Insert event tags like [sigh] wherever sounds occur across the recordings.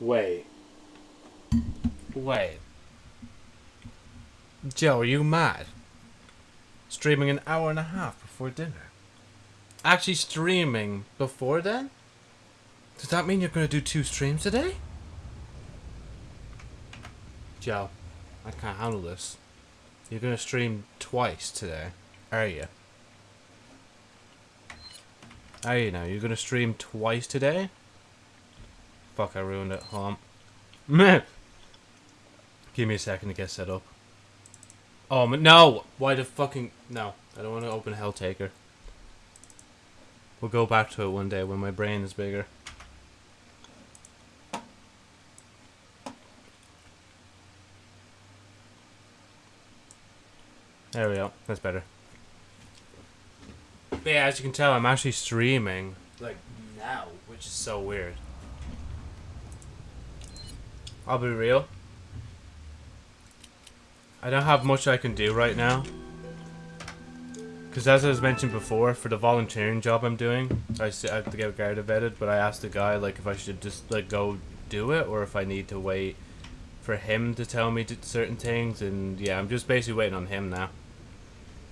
Wait. Way. Joe, are you mad? Streaming an hour and a half before dinner? Actually streaming before then? Does that mean you're gonna do two streams today? Joe, I can't handle this. You're gonna stream twice today, are you? Are you now? You're gonna stream twice today? Fuck, I ruined it. Hold on. Give me a second to get set up. Oh, no! Why the fucking... No, I don't want to open Helltaker. We'll go back to it one day when my brain is bigger. There we go. That's better. But yeah, as you can tell, I'm actually streaming, like, now, which is so weird. I'll be real. I don't have much I can do right now. Because as I was mentioned before, for the volunteering job I'm doing, I have to get Garda vetted, but I asked the guy, like, if I should just, like, go do it, or if I need to wait for him to tell me certain things, and yeah, I'm just basically waiting on him now.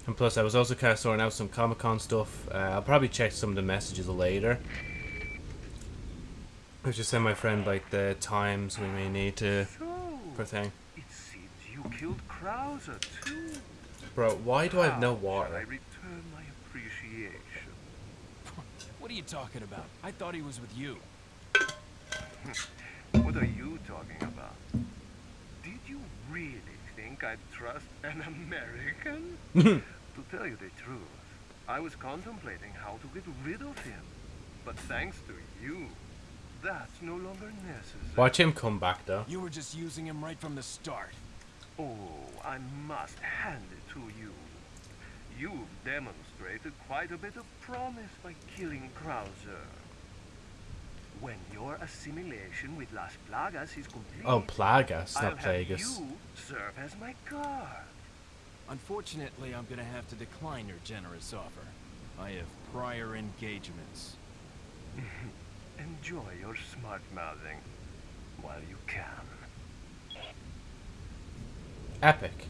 And plus, I was also kind of sorting out some Comic Con stuff. Uh, I'll probably check some of the messages later. I just send my friend like the times we may need to So, for thing. it seems you killed Krauser too. Bro, why do I have no How shall I water? return my appreciation. What are you talking about? I thought he was with you. [laughs] What are you talking about? Did you really think I'd trust an American? [laughs] to tell you the truth, I was contemplating how to get rid of him. But thanks to you, that's no longer necessary. Watch him come back though. You were just using him right from the start. Oh, I must hand it to you. You've demonstrated quite a bit of promise by killing Krauser. When your assimilation with Las Plagas is complete, Oh, Plagas, I'll not have Plagas. you serve as my guard. Unfortunately, I'm gonna have to decline your generous offer. I have prior engagements. [laughs] Enjoy your smart mouthing while you can. Epic.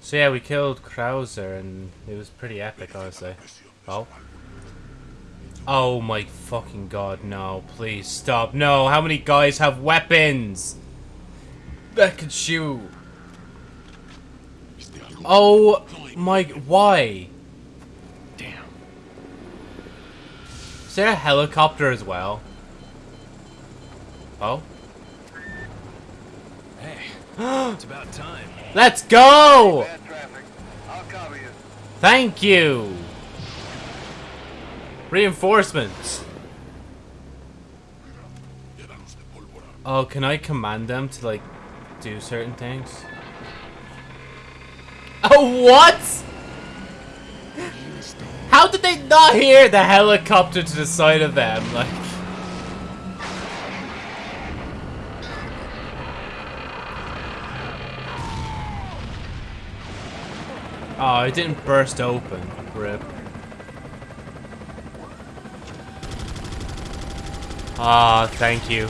So yeah, we killed Krauser and it was pretty epic, honestly. Oh. Oh my fucking god, no. Please stop. No, how many guys have weapons? That could shoot. Oh my, why? Damn. Is there a helicopter as well? Oh. Hey, [gasps] it's about time. Let's go! Bad. I'll cover you. Thank you! Reinforcements! Oh, can I command them to, like, do certain things? Oh, what?! How did they not hear the helicopter to the side of them? Like... Oh, it didn't burst open. Rip. Ah, thank you.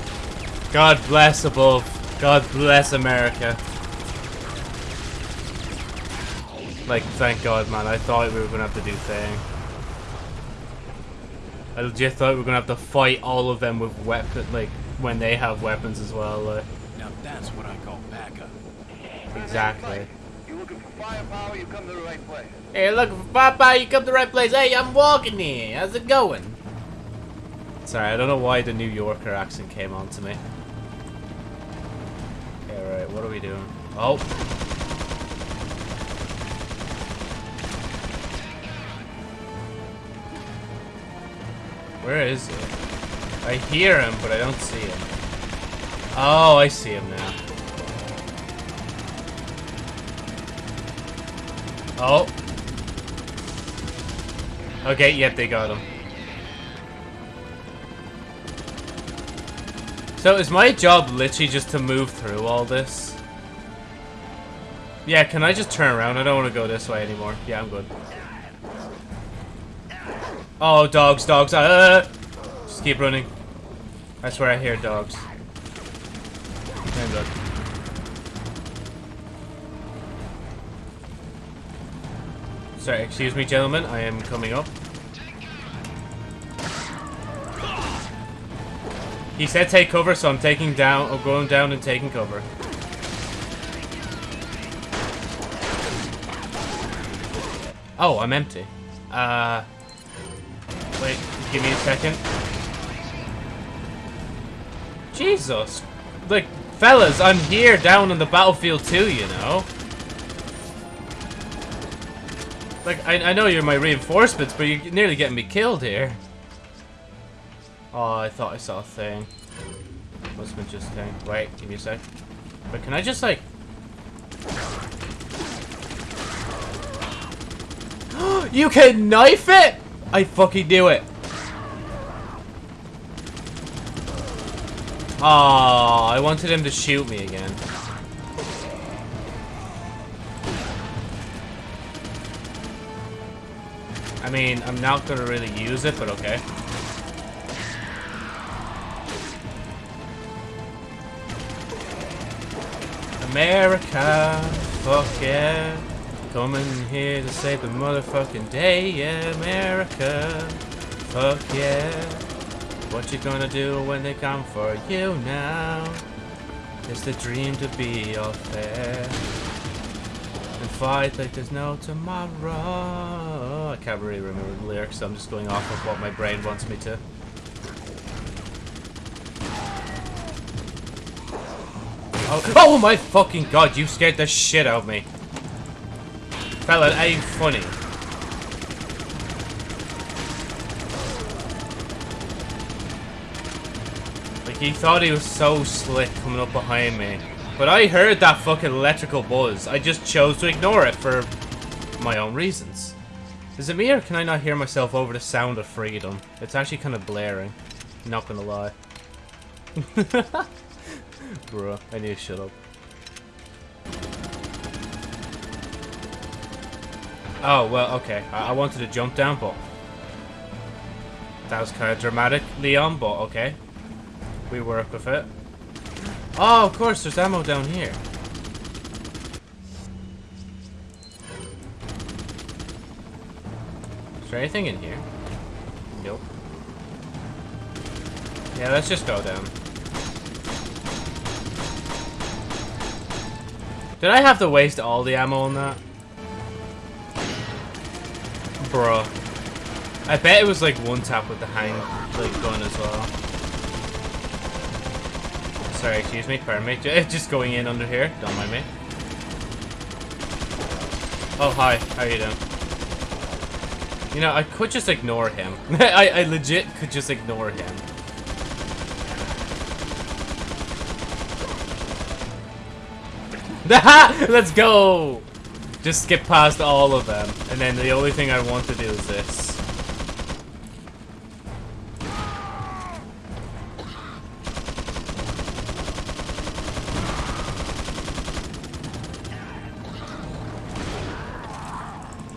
God bless above. God bless America. Like, thank God, man. I thought we were gonna have to do thing. I legit thought we are gonna have to fight all of them with weapons, like when they have weapons as well. Like, Now that's what I call backup. exactly. You looking for firepower? You come to the right place. Hey, looking for firepower? you come to the right place. Hey, I'm walking here. How's it going? Sorry, I don't know why the New Yorker accent came on to me. Okay, right, what are we doing? Oh. Where is he? I hear him, but I don't see him. Oh, I see him now. Oh. Okay, yep, they got him. So is my job literally just to move through all this? Yeah, can I just turn around? I don't want to go this way anymore. Yeah, I'm good. Oh, dogs, dogs. Uh, just keep running. I swear I hear dogs. Sorry, excuse me, gentlemen. I am coming up. He said take cover, so I'm taking down, or going down and taking cover. Oh, I'm empty. Uh, wait, give me a second. Jesus. Like, fellas, I'm here down on the battlefield too, you know? Like, I, I know you're my reinforcements, but you're nearly getting me killed here. Oh, I thought I saw a thing. Must have been just a thing. Wait, give me a sec. But can I just, like... [gasps] you can knife it? I fucking knew it. Oh, I wanted him to shoot me again. I mean, I'm not gonna really use it, but okay. America, fuck yeah. Coming here to save the motherfucking day, America, fuck yeah. What you gonna do when they come for you now? It's the dream to be all fair. And fight like there's no tomorrow. I can't really remember the lyrics, so I'm just going off of what my brain wants me to. Oh, oh my fucking god, you scared the shit out of me. Fella, ain't funny. Like, he thought he was so slick coming up behind me. But I heard that fucking electrical buzz. I just chose to ignore it for my own reasons. Is it me or can I not hear myself over the sound of freedom? It's actually kind of blaring. Not gonna lie. [laughs] Bruh, I need to shut up. Oh, well, okay. I, I wanted to jump down, but... That was kind of dramatic, Leon, but okay. We work with it. Oh, of course, there's ammo down here. Is there anything in here? Nope. Yeah, let's just go down. Did I have to waste all the ammo on that? Bruh. I bet it was like one tap with the hang like gun as well. Sorry, excuse me, pardon me. [laughs] Just going in under here. Don't mind me. Oh, hi. How you doing? You know, I could just ignore him. [laughs] I, I legit could just ignore him. [laughs] Let's go! Just skip past all of them. And then the only thing I want to do is this.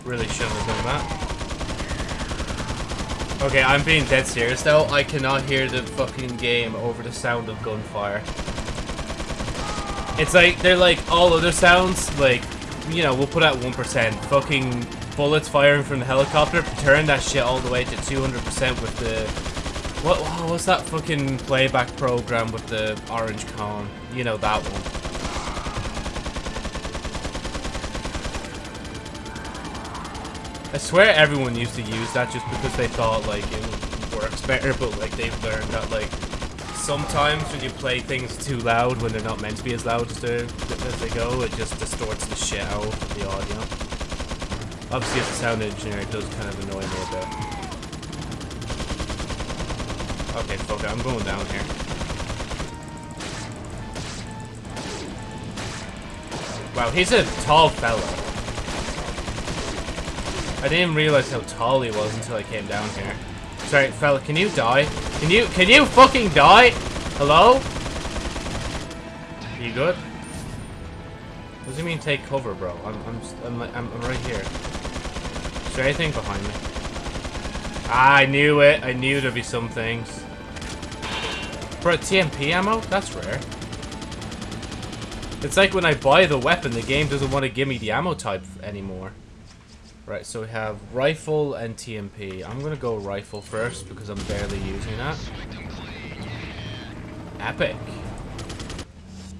Really shouldn't have done that. Okay, I'm being dead serious though. I cannot hear the fucking game over the sound of gunfire. It's like, they're like all other sounds, like, you know, we'll put at 1%. Fucking bullets firing from the helicopter, turn that shit all the way to 200% with the... What, oh, was that fucking playback program with the orange cone? You know, that one. I swear everyone used to use that just because they thought, like, it works better, but, like, they've learned that, like, sometimes when you play things too loud when they're not meant to be as loud as, as they go, it just distorts the shit out of the audio. Obviously, as a sound engineer, it does kind of annoy me a bit. Okay, fuck it, I'm going down here. Wow, he's a tall fella. I didn't realize how tall he was until I came down here. Sorry, fella, can you die? Can you, can you fucking die? Hello? Are You good? What does he mean take cover, bro? I'm, I'm, I'm, I'm, I'm right here. Is there anything behind me? Ah, I knew it. I knew there'd be some things. For a TMP ammo? That's rare. It's like when I buy the weapon, the game doesn't want to give me the ammo type anymore. Right, so we have rifle and TMP. I'm gonna go rifle first because I'm barely using that. Epic.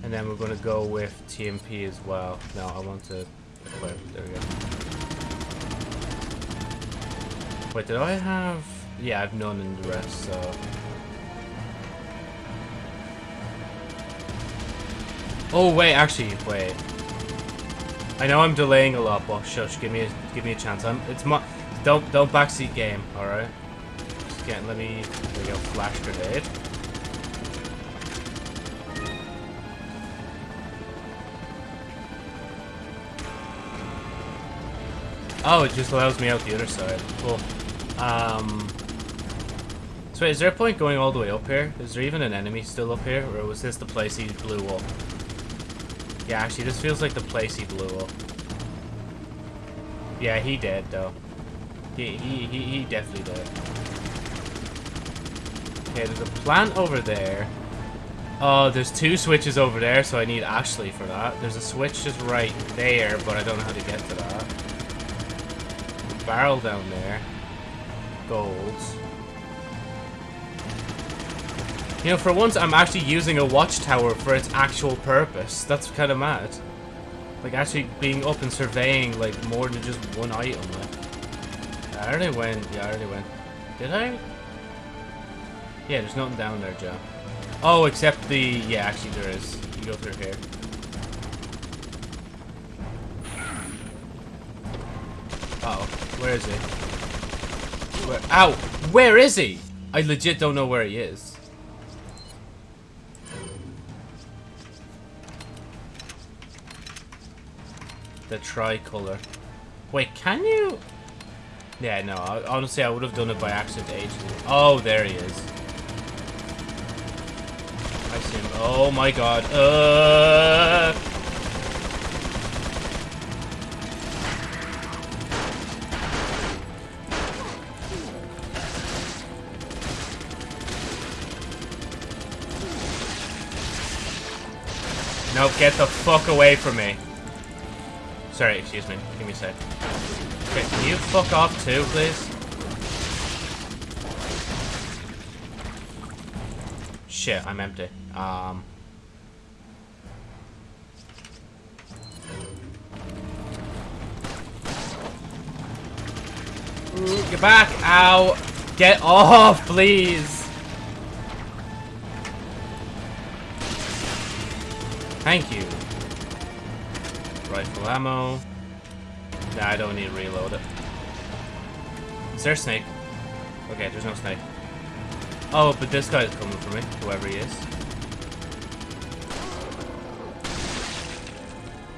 And then we're gonna go with TMP as well. No, I want to equip. There we go. Wait, did I have... Yeah, I have none in the rest, so... Oh, wait, actually, wait. I know I'm delaying a lot, but shush, give me a, give me a chance. I'm, it's my... Don't, don't backseat game, alright? Just get, let me... There we go, flash grenade. Oh, it just allows me out the other side. Cool. Um... So wait, is there a point going all the way up here? Is there even an enemy still up here? Or was this the place he blew up? Yeah, actually, this feels like the place he blew up. Yeah, he did, though. He, he, he, he definitely did. Okay, there's a plant over there. Oh, there's two switches over there, so I need Ashley for that. There's a switch just right there, but I don't know how to get to that. Barrel down there. Gold. You know, for once, I'm actually using a watchtower for its actual purpose. That's kind of mad. Like, actually being up and surveying, like, more than just one item. Like. I already went. Yeah, I already went. Did I? Yeah, there's nothing down there, Joe. Oh, except the... Yeah, actually there is. You go through here. Uh oh Where is he? Where? Ow! Where is he? I legit don't know where he is. The tricolor. Wait, can you? Yeah, no. Honestly, I would have done it by accident ages Oh, there he is. I see him. Oh my god. Uh. No, get the fuck away from me. Sorry, excuse me. Give me a sec. Okay, can you fuck off too, please? Shit, I'm empty. Um... Get back! Ow! Get off, please! Thank you. Rifle ammo. Nah, I don't need to reload it. Is there a snake? Okay, there's no snake. Oh, but this guy's coming for me, whoever he is.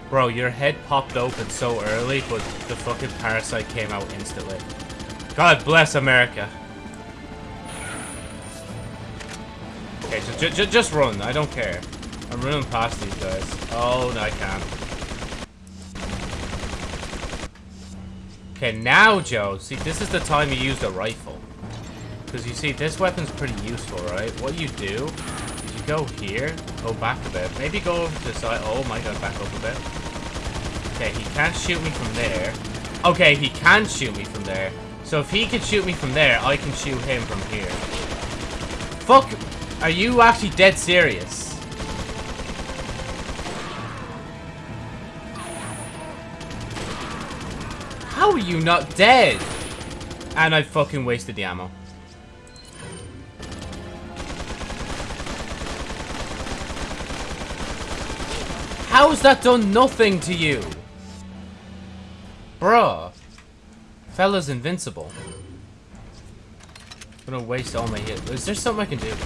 Bro, your head popped open so early, but the fucking parasite came out instantly. God bless America. Okay, so just run. I don't care. I'm past these guys. Oh, no, I can't. Okay, now, Joe. See, this is the time you use the rifle. Because you see, this weapon's pretty useful, right? What you do is you go here, go back a bit. Maybe go over to the side. Oh my god, back up a bit. Okay, he can't shoot me from there. Okay, he can shoot me from there. So if he can shoot me from there, I can shoot him from here. Fuck! Are you actually dead serious? How are you not dead? And I fucking wasted the ammo. How's that done nothing to you? Bruh. Fella's invincible. I'm gonna waste all my hits. Is there something I can do here?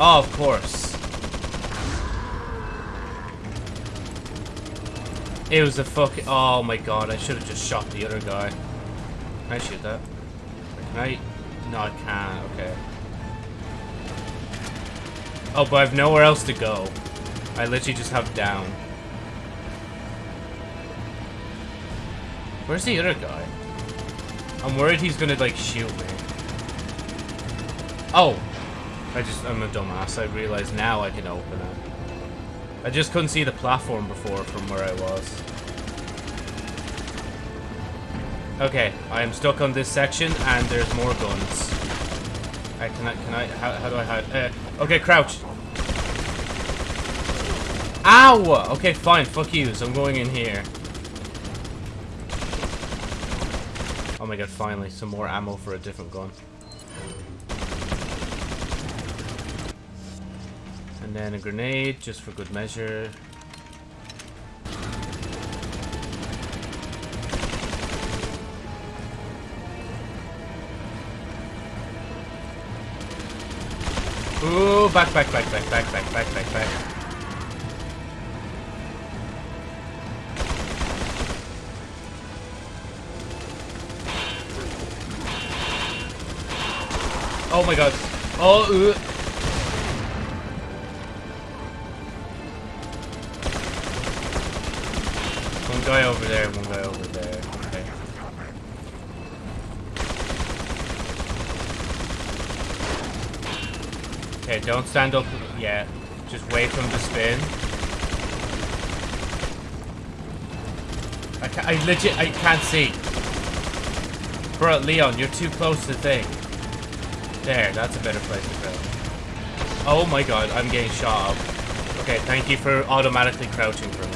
Oh, of course. It was a fucking... Oh my god, I should have just shot the other guy. Can I shoot that? Can I... No, I can't. Okay. Oh, but I have nowhere else to go. I literally just have down. Where's the other guy? I'm worried he's gonna, like, shoot me. Oh. I just, I'm a dumbass. I realize now I can open it. I just couldn't see the platform before from where I was. Okay, I am stuck on this section and there's more guns. Uh, can I, can I, how, how do I hide? Uh, okay, crouch. Ow! Okay, fine, fuck you, so I'm going in here. Oh my god, finally, some more ammo for a different gun. And then a grenade, just for good measure. Ooh, back, back, back, back, back, back, back, back, back. Oh my god. Oh, uh. Guy over there, one guy over there. Okay. Okay, don't stand up yet. Just wait for him to spin. I, ca I legit, I can't see. Bro, Leon, you're too close to the thing. There, that's a better place to go. Oh my god, I'm getting shot up. Okay, thank you for automatically crouching for me.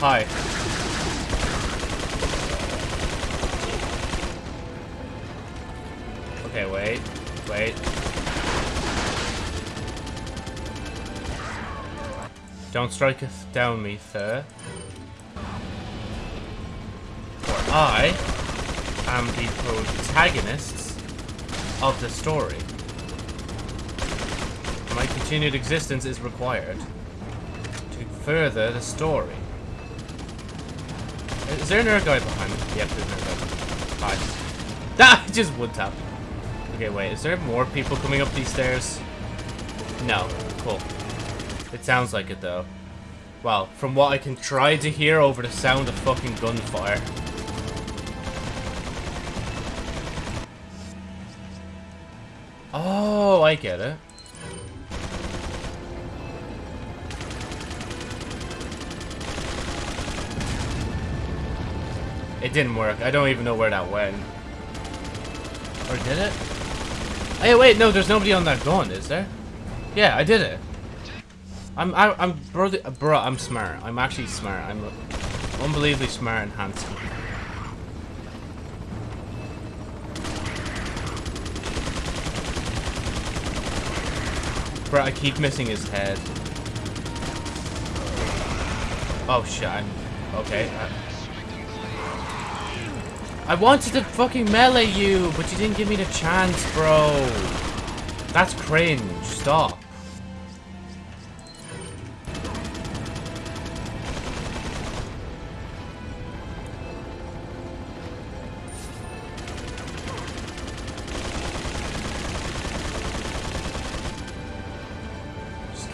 Hi. Okay, wait. Wait. Don't strike us down me, sir. For I am the protagonists of the story. My continued existence is required to further the story. Is there another guy behind me? Yep, there's another guy. Hi. [laughs] Ah, just wood tap. Okay, wait, is there more people coming up these stairs? No. Cool. It sounds like it, though. Well, from what I can try to hear over the sound of fucking gunfire. Oh, I get it. It didn't work. I don't even know where that went. Or did it? Hey, wait, no, there's nobody on that gun, is there? Yeah, I did it. I'm, I, I'm, bro, bro, I'm smart. I'm actually smart. I'm unbelievably smart and handsome. Bro, I keep missing his head. Oh shit, I'm, okay. I, I wanted to fucking melee you, but you didn't give me the chance, bro. That's cringe. Stop.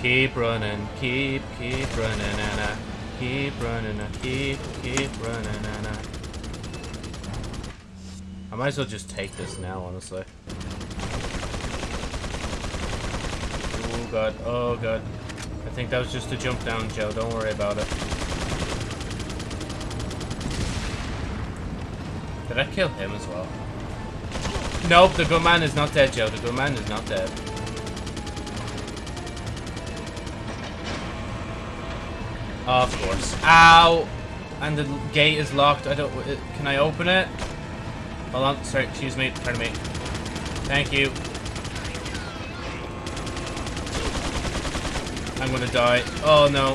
Keep running, keep, keep running, and I keep running, I keep, keep running, and I. I might as well just take this now, honestly. Oh god, oh god. I think that was just a jump down, Joe. Don't worry about it. Did I kill him as well? Nope, the good man is not dead, Joe. The good man is not dead. Oh, of course. Ow! And the gate is locked. I don't... Uh, can I open it? Hold on, sorry, excuse me, pardon me. Thank you. I'm gonna die. Oh no.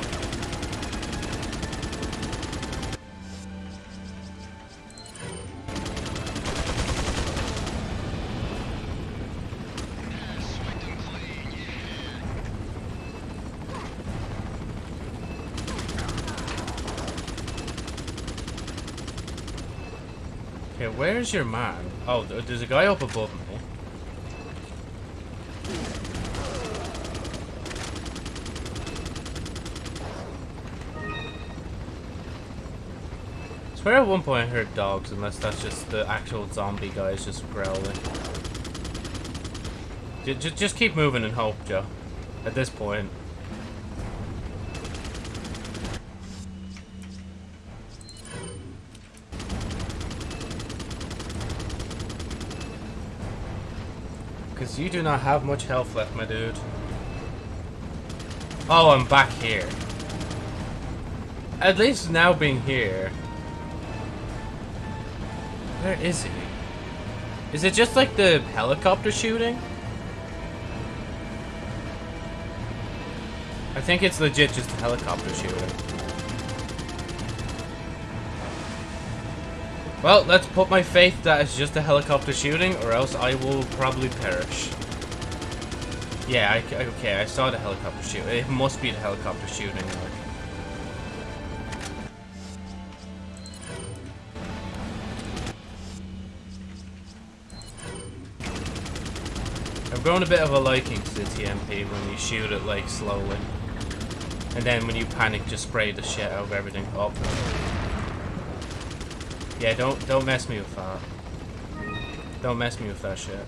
Where's your man? Oh, there's a guy up above me. I swear at one point I heard dogs, unless that's just the actual zombie guys just growling. Just, just keep moving and hope, Joe. At this point. Because you do not have much health left, my dude. Oh, I'm back here. At least now being here. Where is he? Is it just like the helicopter shooting? I think it's legit just a helicopter shooting. Well, let's put my faith that it's just a helicopter shooting, or else I will probably perish. Yeah, I, okay, I saw the helicopter shoot. It must be the helicopter shooting. Like. I've grown a bit of a liking to the TMP when you shoot it like slowly. And then when you panic, just spray the shit out of everything. Oh. Yeah, don't don't mess me with that. Don't mess me with that shit.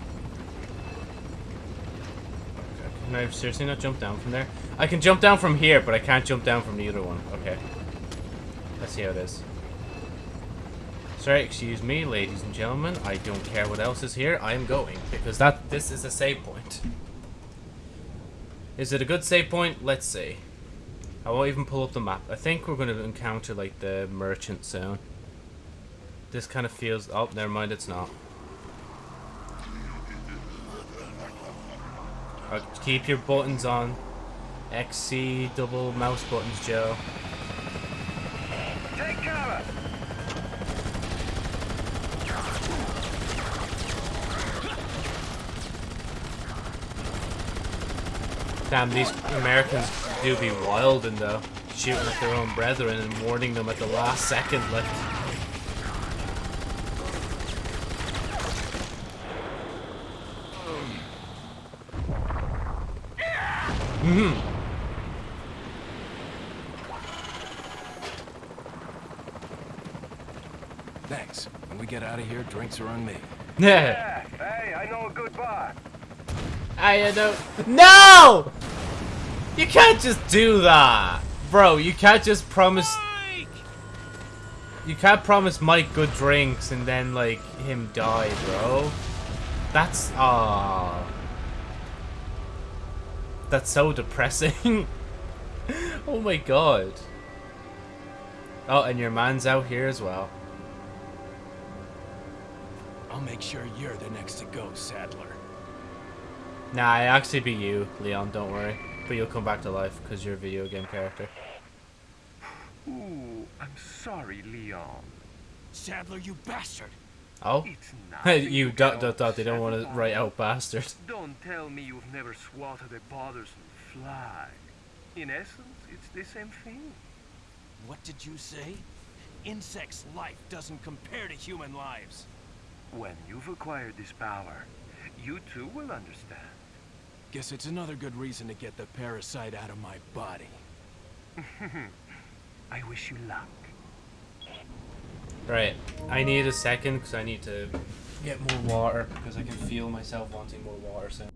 Can I seriously not jump down from there? I can jump down from here, but I can't jump down from the other one. Okay. Let's see how it is. Sorry, excuse me, ladies and gentlemen. I don't care what else is here. I am going, because that this is a save point. Is it a good save point? Let's see. I won't even pull up the map. I think we're going to encounter, like, the merchant zone. This kind of feels... Oh, never mind, it's not. Uh, keep your buttons on. XC double mouse buttons, Joe. Take cover! Damn, these Americans do be wild and though. Shooting at their own brethren and warning them at the last second, like... Mm hmm Thanks. When we get out of here, drinks are on me. Yeah. [laughs] Hey, I know a good bar. I know. No! You can't just do that, bro. You can't just promise. You can't promise Mike good drinks and then like him die, bro. That's ah. That's so depressing. [laughs] oh my god. Oh, and your man's out here as well. I'll make sure you're the next to go, Sadler. Nah, I actually be you, Leon. Don't worry. But you'll come back to life because you're a video game character. Ooh, I'm sorry, Leon. Sadler, you bastard! Oh? It's [laughs] you to dot get dot dot. They don't want to write out bastard. [laughs] Don't tell me you've never swatted a bothersome fly. In essence, it's the same thing. What did you say? Insects' life doesn't compare to human lives. When you've acquired this power, you too will understand. Guess it's another good reason to get the parasite out of my body. [laughs] I wish you luck. Right. I need a second because I need to get more water because I can feel myself wanting more water soon.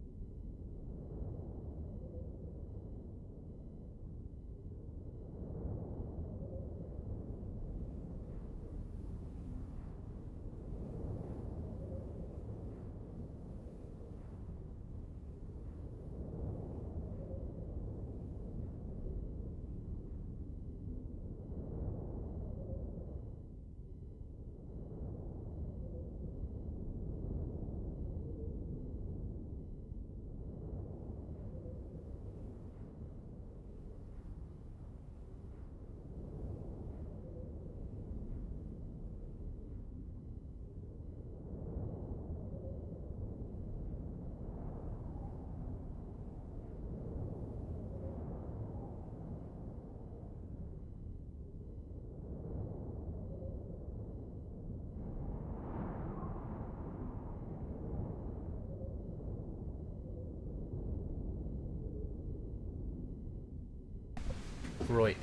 Right.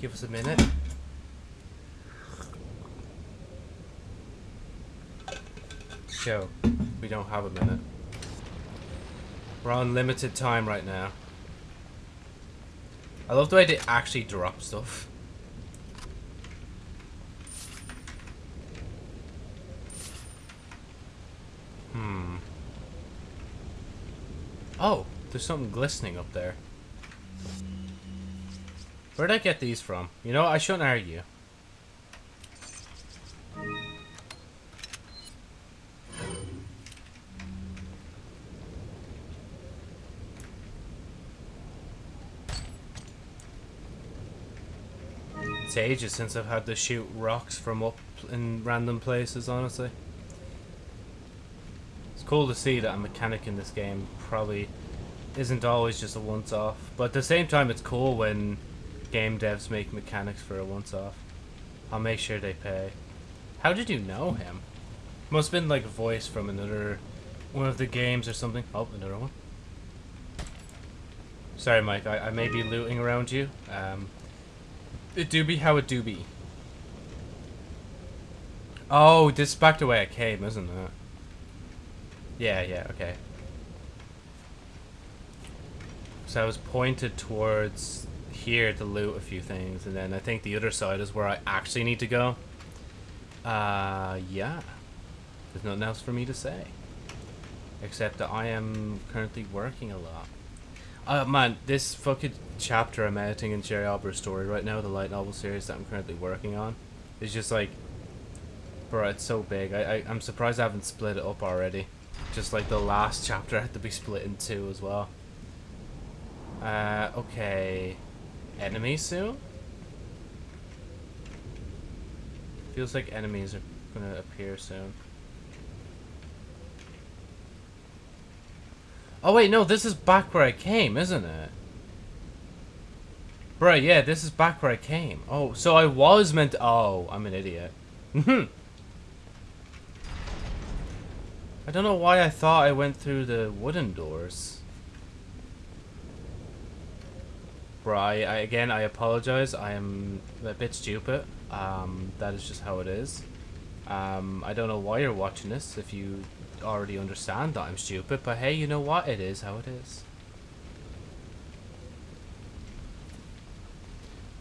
Give us a minute. Go. We don't have a minute. We're on limited time right now. I love the way they actually drop stuff. Hmm. Oh, there's something glistening up there. Where'd I get these from? You know, I shouldn't argue. It's ages since I've had to shoot rocks from up in random places, honestly. It's cool to see that a mechanic in this game probably isn't always just a once-off. But at the same time, it's cool when game devs make mechanics for a once-off. I'll make sure they pay. How did you know him? Must have been like a voice from another one of the games or something. Oh, another one. Sorry, Mike. I, I may be looting around you. Um, it do be how it do be. Oh, this is back the way I came, isn't it? Yeah, yeah, okay. So I was pointed towards here to loot a few things, and then I think the other side is where I actually need to go. Uh, yeah. There's nothing else for me to say. Except that I am currently working a lot. Uh, man, this fucking chapter I'm editing in Jerry Albert's story right now, the light novel series that I'm currently working on, is just like, bro, it's so big. I, I, I'm surprised I haven't split it up already. Just like the last chapter had to be split in two as well. Uh, okay. Enemies soon? Feels like enemies are gonna appear soon. Oh wait, no, this is back where I came, isn't it? Bro, yeah, this is back where I came. Oh, so I was meant to- Oh, I'm an idiot. [laughs] I don't know why I thought I went through the wooden doors. Bro, I, I, again, I apologize. I am a bit stupid. Um, that is just how it is. Um, I don't know why you're watching this if you already understand that I'm stupid, but hey, you know what? It is how it is.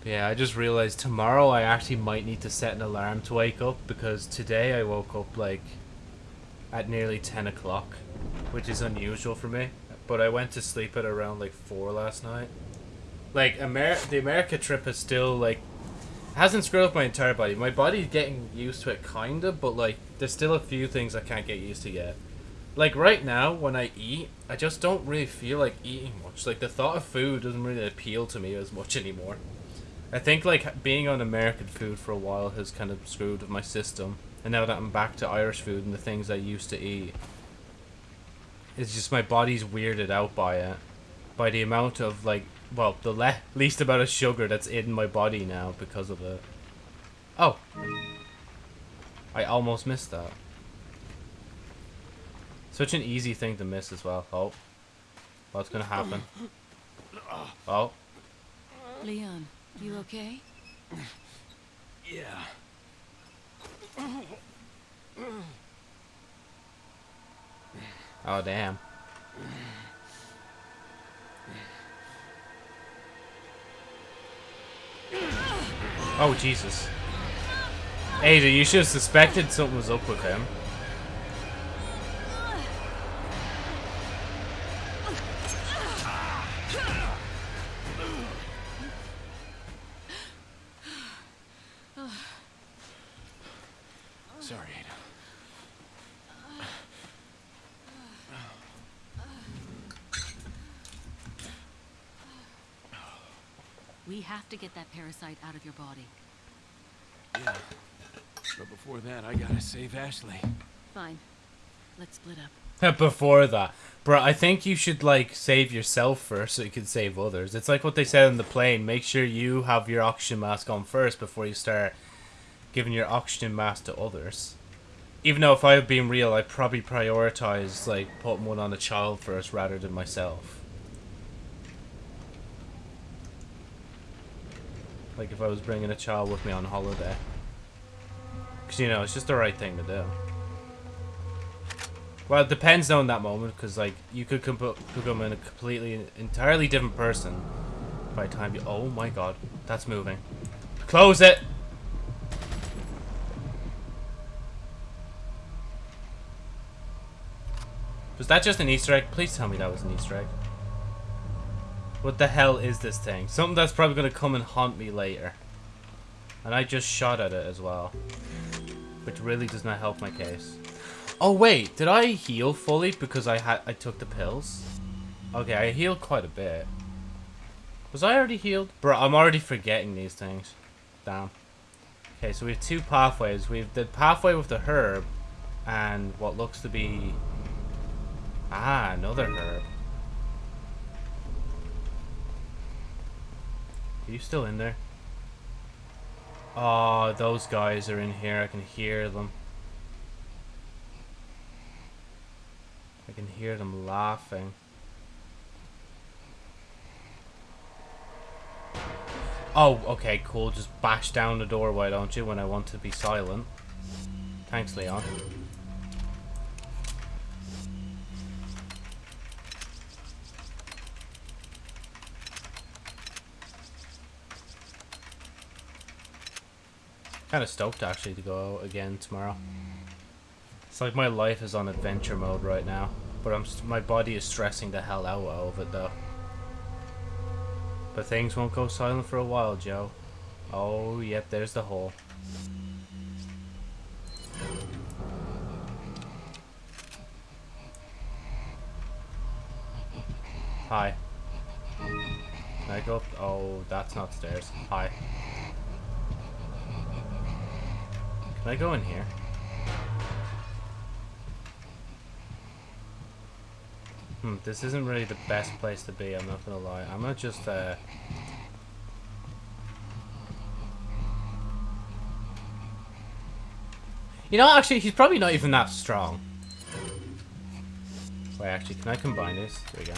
But yeah, I just realized tomorrow I actually might need to set an alarm to wake up because today I woke up like at nearly 10 o'clock, which is unusual for me. But I went to sleep at around like 4 last night. Like, Amer the America trip is still like hasn't screwed up my entire body. My body's getting used to it, kinda, but like, there's still a few things I can't get used to yet. Like right now, when I eat, I just don't really feel like eating much. Like the thought of food doesn't really appeal to me as much anymore. I think like being on American food for a while has kind of screwed my system, and now that I'm back to Irish food and the things I used to eat, it's just my body's weirded out by it, by the amount of like well, the le least amount of sugar that's in my body now because of it. Oh. I almost missed that. Such an easy thing to miss as well. Oh. What's gonna happen? Oh. Leon, you okay? Yeah. Oh, damn. Oh, Jesus. Ada, you should have suspected something was up with him. Sorry, Ada. We have to get that parasite out of your body. Yeah. But before that, I gotta save Ashley. Fine. Let's split up. [laughs] Before that. Bro, I think you should, like, save yourself first so you can save others. It's like what they said on the plane. Make sure you have your oxygen mask on first before you start giving your oxygen mask to others. Even though if I had been real, I'd probably prioritize, like, putting one on a child first rather than myself. Like if I was bringing a child with me on holiday. Because, you know, it's just the right thing to do. Well, it depends on that moment, because like you could com- become in a completely, entirely different person by the time you. Oh my god, that's moving. Close it. Was that just an Easter egg? Please tell me that was an Easter egg. What the hell is this thing? Something that's probably gonna come and haunt me later. And I just shot at it as well. Which really does not help my case. Oh wait, did I heal fully because I had I took the pills? Okay, I healed quite a bit. Was I already healed? Bro, I'm already forgetting these things. Damn. Okay, so we have two pathways. We have the pathway with the herb and what looks to be Ah, another herb. Are you still in there? Oh, those guys are in here. I can hear them. I can hear them laughing. Oh, okay, cool. Just bash down the door, why don't you, when I want to be silent. Thanks, Leon. Kind of stoked actually to go out again tomorrow. It's like my life is on adventure mode right now, but I'm my body is stressing the hell out of it though. But things won't go silent for a while, Joe. Oh, yep, there's the hole. Hi. Can I go up? Oh, that's not stairs. Hi. Can I go in here? Hmm, this isn't really the best place to be, I'm not gonna lie. I'm gonna just, uh... You know, actually, he's probably not even that strong. Wait, actually, can I combine this? There we go.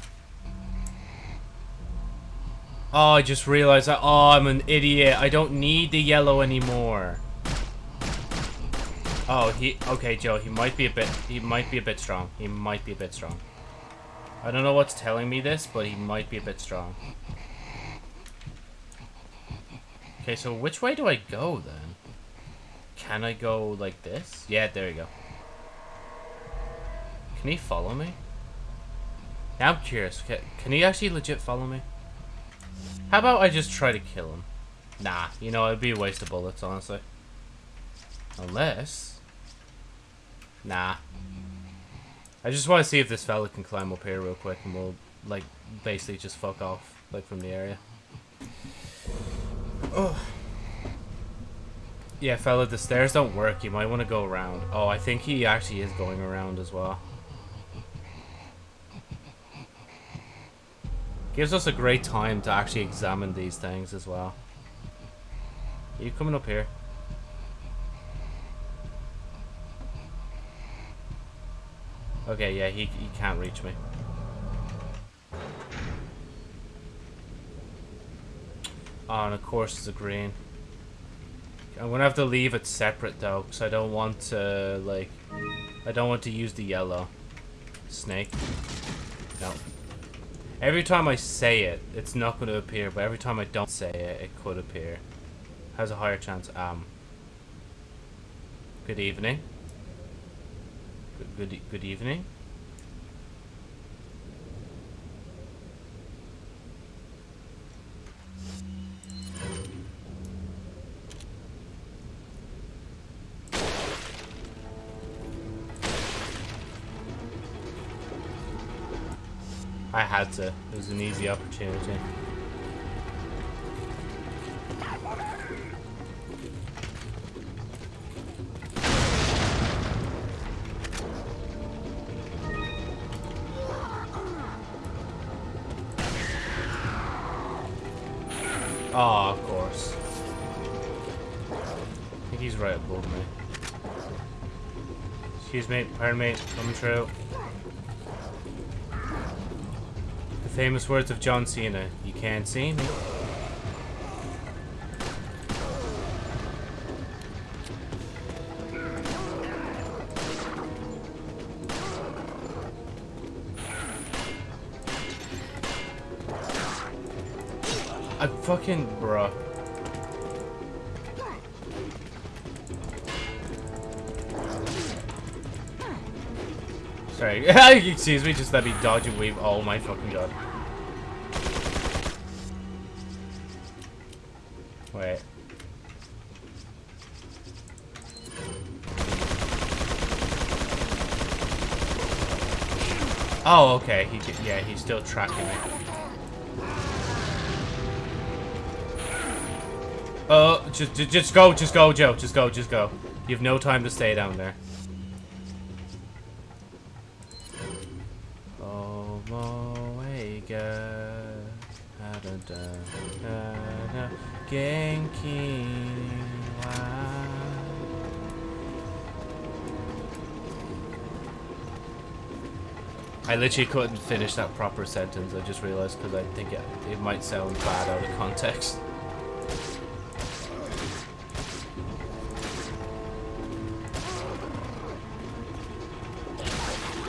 Oh, I just realized that. Oh, I'm an idiot. I don't need the yellow anymore. Oh, he okay, Joe. He might be a bit. He might be a bit strong. He might be a bit strong. I don't know what's telling me this, but he might be a bit strong. Okay, so which way do I go then? Can I go like this? Yeah, there you go. Can he follow me? Now I'm curious. Can, he actually legit follow me? How about I just try to kill him? Nah, you know, it'd be a waste of bullets, honestly. Unless... Nah. I just want to see if this fella can climb up here real quick and we'll, like, basically just fuck off, like, from the area. Oh. Yeah, fella, the stairs don't work. You might want to go around. Oh, I think he actually is going around as well. Gives us a great time to actually examine these things as well. Are you coming up here? Okay, yeah, he, he can't reach me. Oh, and of course it's a green. I'm gonna have to leave it separate though, because I don't want to, like, I don't want to use the yellow. Snake. No. Every time I say it, it's not to appear, but every time I don't say it, it could appear. Has a higher chance. Um. Good evening. Good, good, good evening. I had to. It was an easy opportunity. Iron me, come true. The famous words of John Cena, you can't see me. I fucking, bruh. [laughs] Excuse me, just let me dodge and weave. Oh my fucking god. Wait. Oh, okay. He, yeah, he's still tracking me. Oh, just, just, just go, just go, Joe. Just go, just go. You have no time to stay down there. I literally couldn't finish that proper sentence. I just realized because I think it, it might sound bad out of context.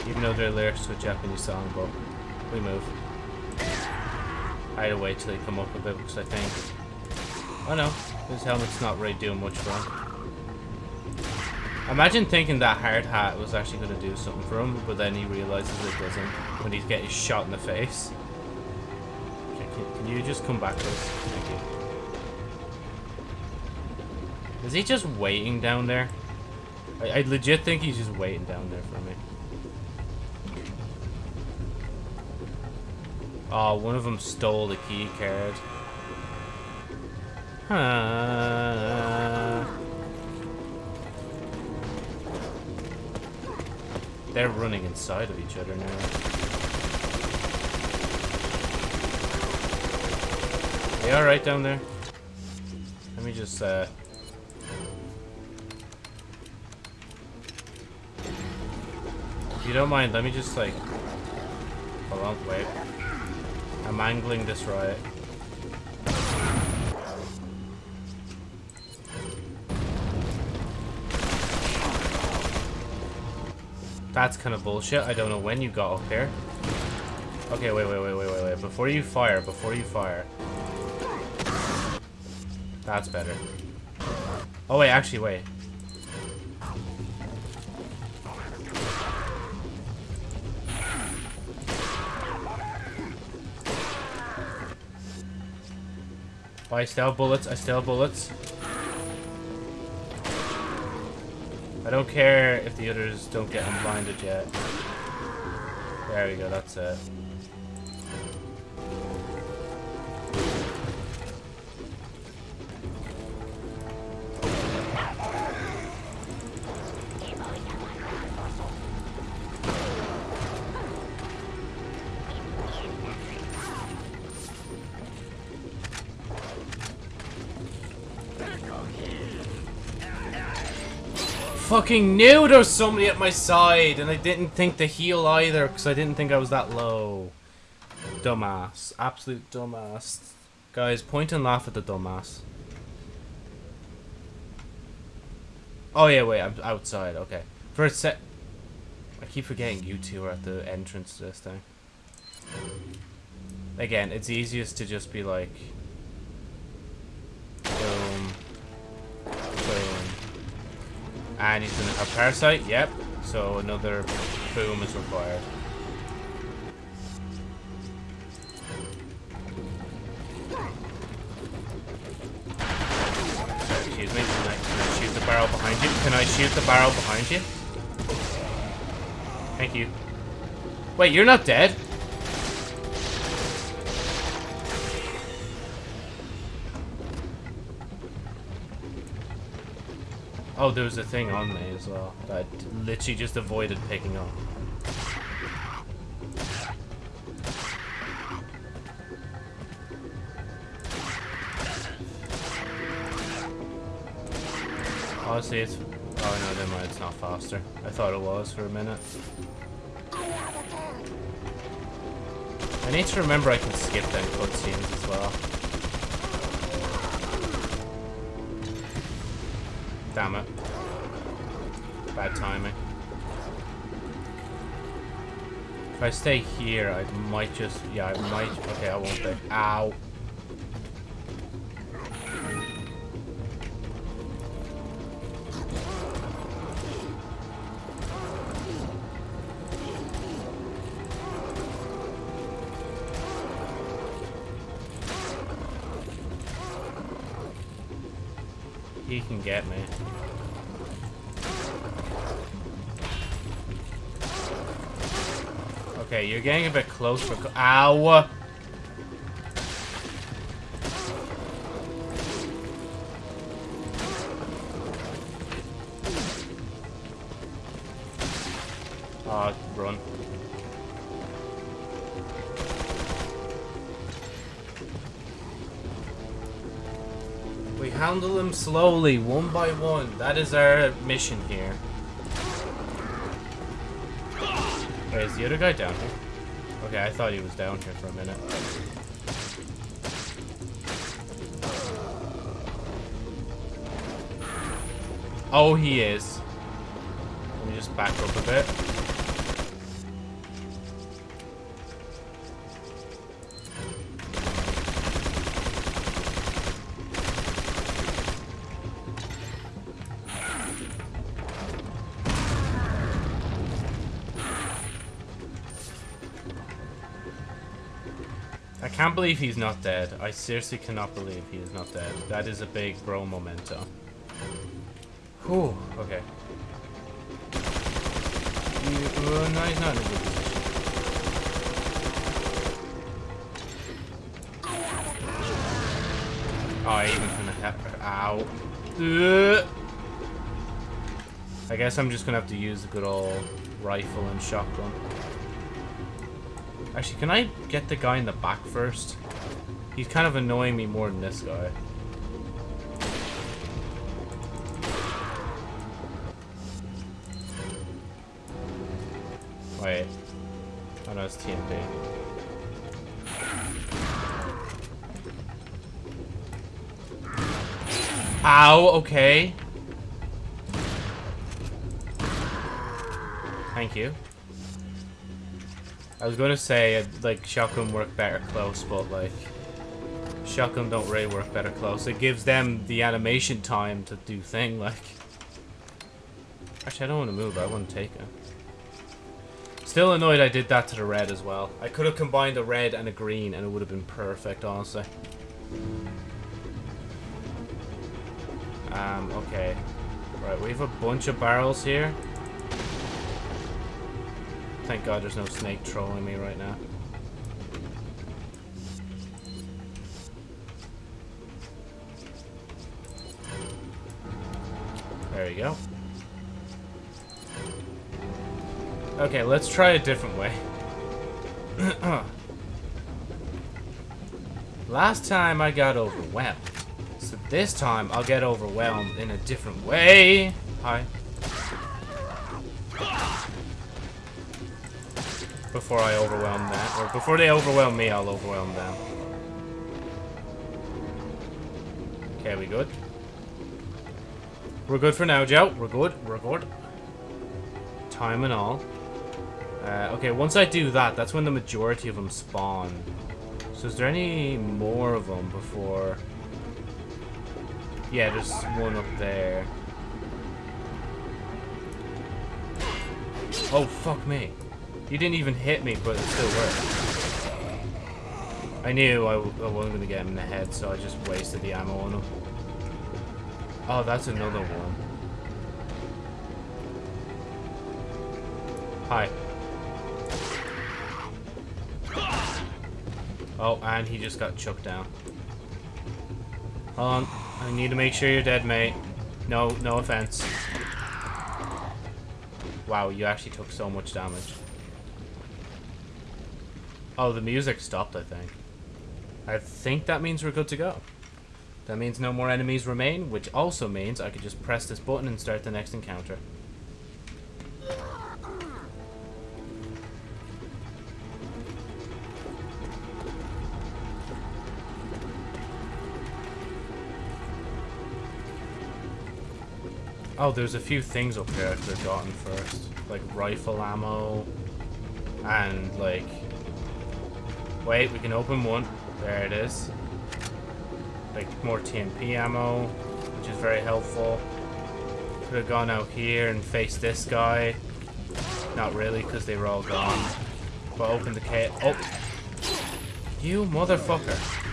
Even though they're lyrics to a Japanese song, but we move. I had to wait till they come up a bit because I think. Oh no, this helmet's not really doing much him. Imagine thinking that hard hat was actually going to do something for him, but then he realizes it doesn't when he's getting shot in the face. Can, can- can you just come back, please? Thank you. Is he just waiting down there? I, I legit think he's just waiting down there for me. Oh, one of them stole the key card. Huh. They're running inside of each other now. They alright down there? Let me just, uh... If you don't mind, let me just, like... Hold on, wait. I'm angling this right. That's kind of bullshit. I don't know when you got up here. Okay, wait, wait, wait, wait, wait, wait. Before you fire, before you fire. That's better. Oh, wait, actually, wait. Oh, I still have bullets. I still have bullets. Don't care if the others don't get him blinded yet. There we go, that's it. Fucking knew there was somebody at my side, and I didn't think to heal either, because I didn't think I was that low. Dumbass. Absolute dumbass. Guys, point and laugh at the dumbass. Oh yeah, wait, I'm outside, okay. For a sec... I keep forgetting you two are at the entrance to this thing. Again, it's easiest to just be like... And he's gonna have parasite, yep. So another boom is required. Excuse me, can I, can I shoot the barrel behind you? Can I shoot the barrel behind you? Thank you. Wait, you're not dead? Oh, there was a thing on me as well that I literally just avoided picking up. Honestly, it's... Oh no, never mind, it's not faster. I thought it was for a minute. I need to remember I can skip them cutscenes as well. Damn it. Bad timing. If I stay here, I might just... Yeah, I might... Okay, I won't be. Ow. He can get me. Okay, you're getting a bit close for... Ow! Slowly, one by one. That is our mission here. Wait, is the other guy down here? Okay, I thought he was down here for a minute. Oh, he is. Let me just back up a bit. Can't believe he's not dead. I seriously cannot believe he is not dead. That is a big bro memento. Whew, okay. You, uh, no, he's not in a good position. Oh, I even gonna have. Ow. Ugh. I guess I'm just gonna have to use the good old rifle and shotgun. Actually, can I get the guy in the back first? He's kind of annoying me more than this guy. Wait. Oh no, it's TNT. Ow, okay. I was gonna say, uh, like, shotgun work better close, but, like, shotgun don't really work better close. It gives them the animation time to do thing, like. Actually, I don't want to move, I want to take it. Still annoyed I did that to the red as well. I could have combined a red and a green and it would have been perfect, honestly. Um, okay. Right, we have a bunch of barrels here. Thank God there's no snake trolling me right now. There you go. Okay, let's try a different way. [clears throat] Last time I got overwhelmed. So this time I'll get overwhelmed in a different way. Hi. Before I overwhelm that. Or before they overwhelm me, I'll overwhelm them. Okay, we good? We're good for now, Joe. We're good. We're good. Time and all. Uh, okay, once I do that, that's when the majority of them spawn. So is there any more of them before... Yeah, there's one up there. Oh, fuck me. You didn't even hit me, but it still worked. I knew I wasn't going to get him in the head, so I just wasted the ammo on him. Oh, that's another one. Hi. Oh, and he just got chucked down. Hold on. I need to make sure you're dead, mate. No, no offense. Wow, you actually took so much damage. Oh, the music stopped, I think. I think that means we're good to go. That means no more enemies remain, which also means I could just press this button and start the next encounter. Oh, there's a few things up here I could have gotten first. Like rifle ammo. And like... Wait, we can open one. There it is. Like more TMP ammo, which is very helpful. Could have gone out here and faced this guy. Not really, because they were all gone. But open the cave. Oh! You motherfucker.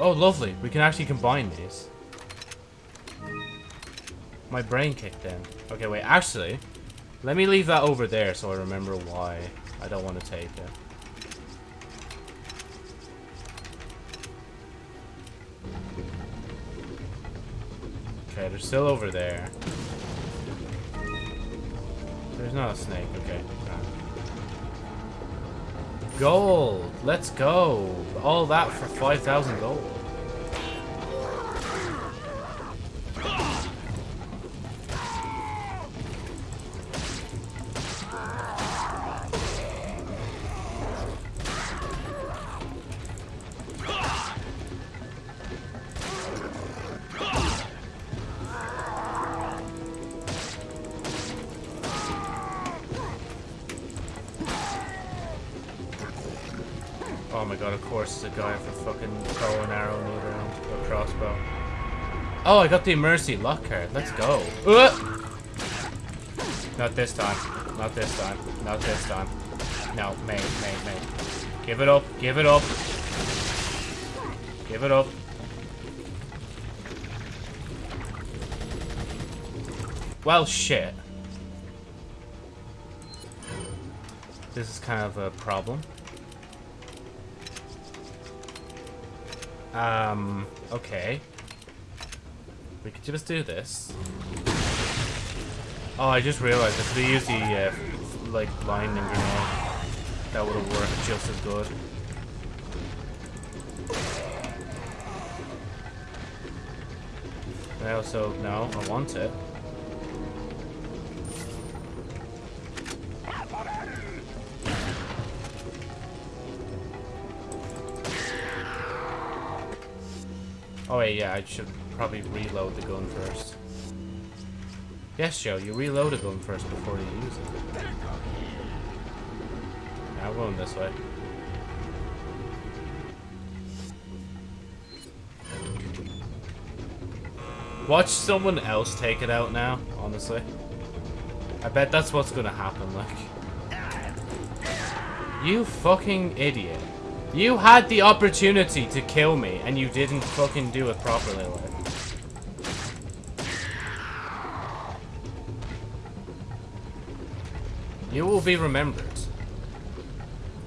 Oh, lovely. We can actually combine these. My brain kicked in. Okay, wait. Actually, let me leave that over there so I remember why I don't want to take it. Okay, they're still over there. There's not a snake. Okay. Gold! Let's go! All that for 5,000 gold. Oh my god, of course it's a guy for fucking bow and arrow move around. Or crossbow. Oh, I got the Mercy luck card. Let's go. Uh! Not this time. Not this time. Not this time. No, mate, mate, mate. Give it up. Give it up. Give it up. Well, shit. This is kind of a problem. Um, okay. We could just do this. Oh, I just realized if we use the, uh, like, blinding grenade, that would have worked just as good. I also, no, I want it. Oh wait, yeah, I should probably reload the gun first. Yes, Joe, you reload a gun first before you use it. Now I'm going this way. Watch someone else take it out now, honestly. I bet that's what's gonna happen, like. You fucking idiot. You had the opportunity to kill me, and you didn't fucking do it properly, like. You will be remembered.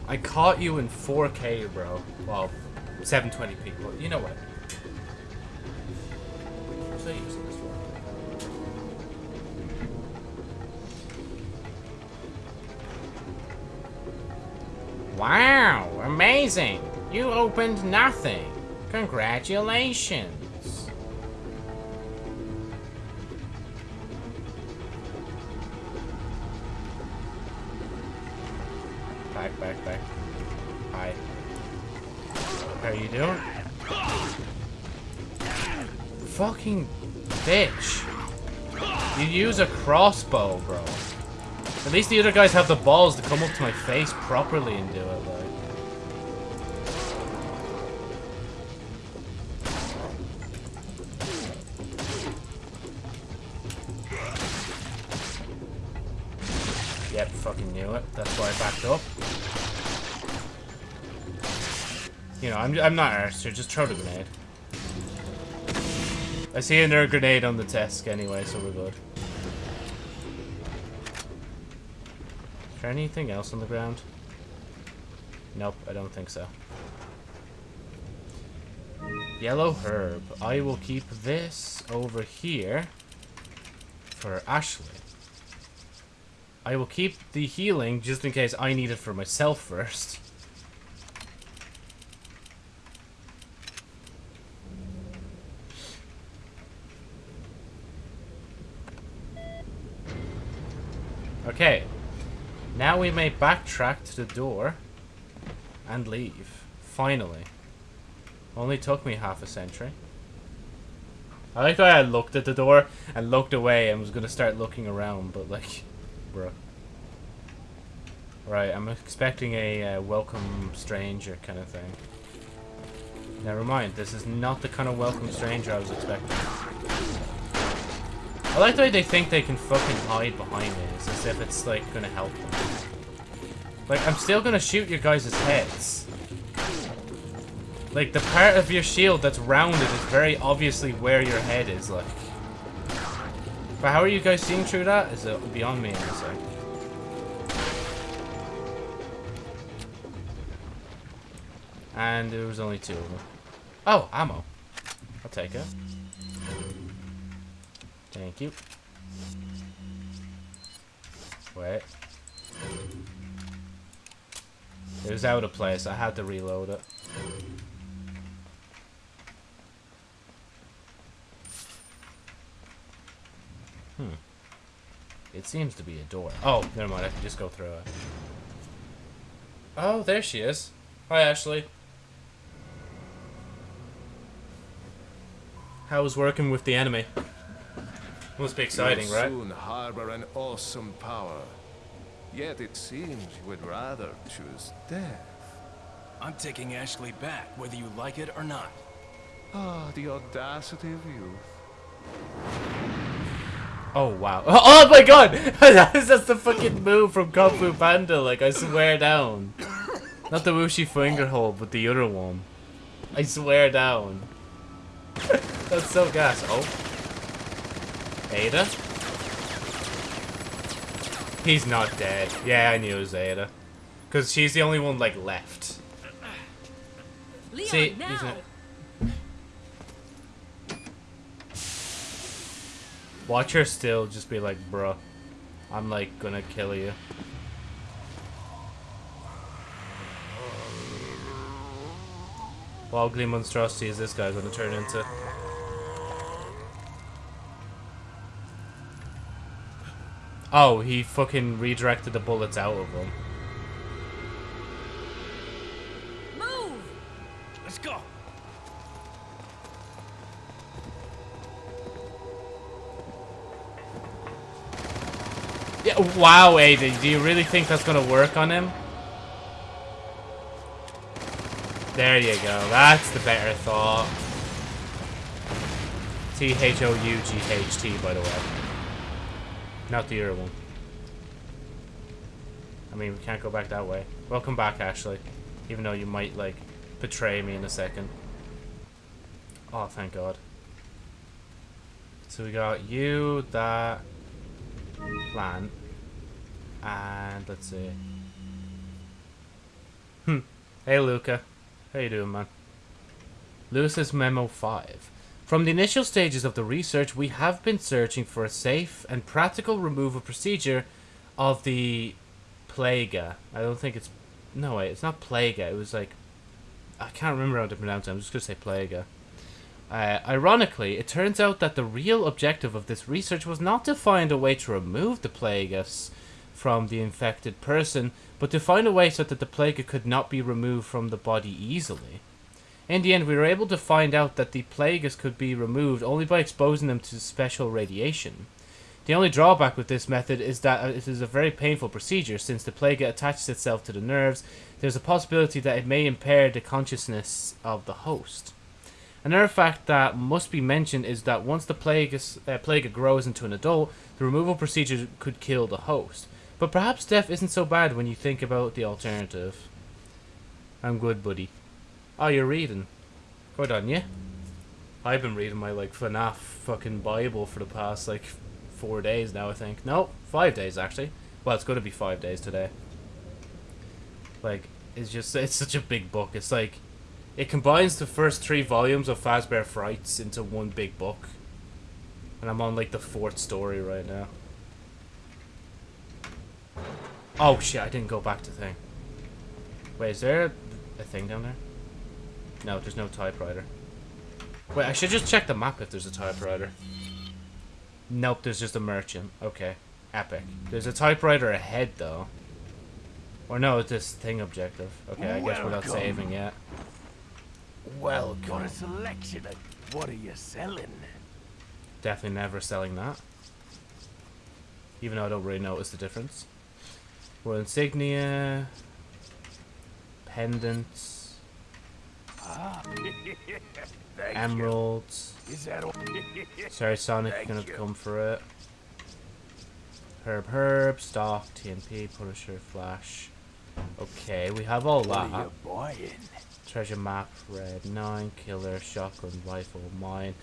I caught you in 4K, bro. Well, 720p. Well, you know what? Amazing! You opened nothing. Congratulations. Back, back, back. Hi. How you doing? Fucking bitch. You use a crossbow, bro. At least the other guys have the balls to come up to my face properly and do it, like. I'm, I'm not here, just throw the grenade. I see another grenade on the desk anyway, so we're good. Is there anything else on the ground? Nope, I don't think so. Yellow herb. I will keep this over here for Ashley. I will keep the healing just in case I need it for myself first. Okay. Now we may backtrack to the door and leave. Finally. Only took me half a century. I like how I looked at the door and looked away and was gonna start looking around, but like, bruh. Right, I'm expecting a uh, welcome stranger kind of thing. Never mind, this is not the kind of welcome stranger I was expecting. I like the way they think they can fucking hide behind me. It's as if it's like gonna help them. Like I'm still gonna shoot your guys' heads. Like the part of your shield that's rounded is very obviously where your head is. Like, but how are you guys seeing through that? Is it beyond me? Honestly. And there was only two of them. Oh, ammo. I'll take it. Thank you. Wait. It was out of place. I had to reload it. Hmm. It seems to be a door. Oh, never mind. I can just go through it. Oh, there she is. Hi, Ashley. How's working with the enemy? Must be exciting, You'll right? soon harbor an awesome power. Yet it seems you would rather choose death. I'm taking Ashley back, whether you like it or not. Ah, the audacity of youth. Oh wow! [laughs] Oh my god! [laughs] That's just the fucking move from Kung Fu Panda. Like I swear down. Not the Wuxi finger hold, but the other one. I swear down. [laughs] That's so gas. Oh. Ada? He's not dead. Yeah, I knew it was Ada. Because she's the only one, like, left. Leon, See, he's not- Watch her still just be like, bruh, I'm, like, gonna kill you. What ugly monstrosity is this guy gonna turn into? Oh, he fucking redirected the bullets out of him. Move! Let's go. Yeah, wow, Ada, do you really think that's gonna work on him? There you go, that's the better thought. T-H-O-U-G-H-T, by the way. Not the other one. I mean, we can't go back that way. Welcome back, Ashley. Even though you might, like, betray me in a second. Oh, thank God. So we got you, that, plant, and let's see. Hmm. Hey, Luca. How you doing, man? Luis's Memo 5. From the initial stages of the research, we have been searching for a safe and practical removal procedure of the Plaga. I don't think it's... No, wait, it's not Plaga. It was like... I can't remember how to pronounce it. I'm just going to say Plaga. Uh, ironically, it turns out that the real objective of this research was not to find a way to remove the plagas from the infected person, but to find a way so that the plaga could not be removed from the body easily. In the end, we were able to find out that the plagas could be removed only by exposing them to special radiation. The only drawback with this method is that it is a very painful procedure, since the plague attaches itself to the nerves. There's a possibility that it may impair the consciousness of the host. Another fact that must be mentioned is that once the plague, uh, plague grows into an adult, the removal procedure could kill the host. But perhaps death isn't so bad when you think about the alternative. I'm good, buddy. Oh, you're reading. Good on you. I've been reading my like FNAF fucking Bible for the past like four days now. I think no, five days actually. Well, it's going to be five days today. Like, it's just it's such a big book. It's like it combines the first three volumes of Fazbear Frights into one big book. And I'm on like the fourth story right now. Oh shit, I didn't go back to thing. Wait, is there a thing down there? No, there's no typewriter. Wait, I should just check the map if there's a typewriter. Nope, there's just a merchant. Okay, epic. There's a typewriter ahead though. Or no, it's this thing objective. Okay, I guess we're not saving yet. Well, got a selection of what are you selling? Definitely never selling that. Even though I don't really notice the difference. Royal insignia. Pendants. [laughs] Thank Emeralds. Is that all? [laughs] Sorry, Sonic, Thank gonna you. come for it. Herb, herb, stock, TMP, Punisher, Flash. Okay, we have all What that. Treasure map, red, 9, killer, shotgun, rifle, mine,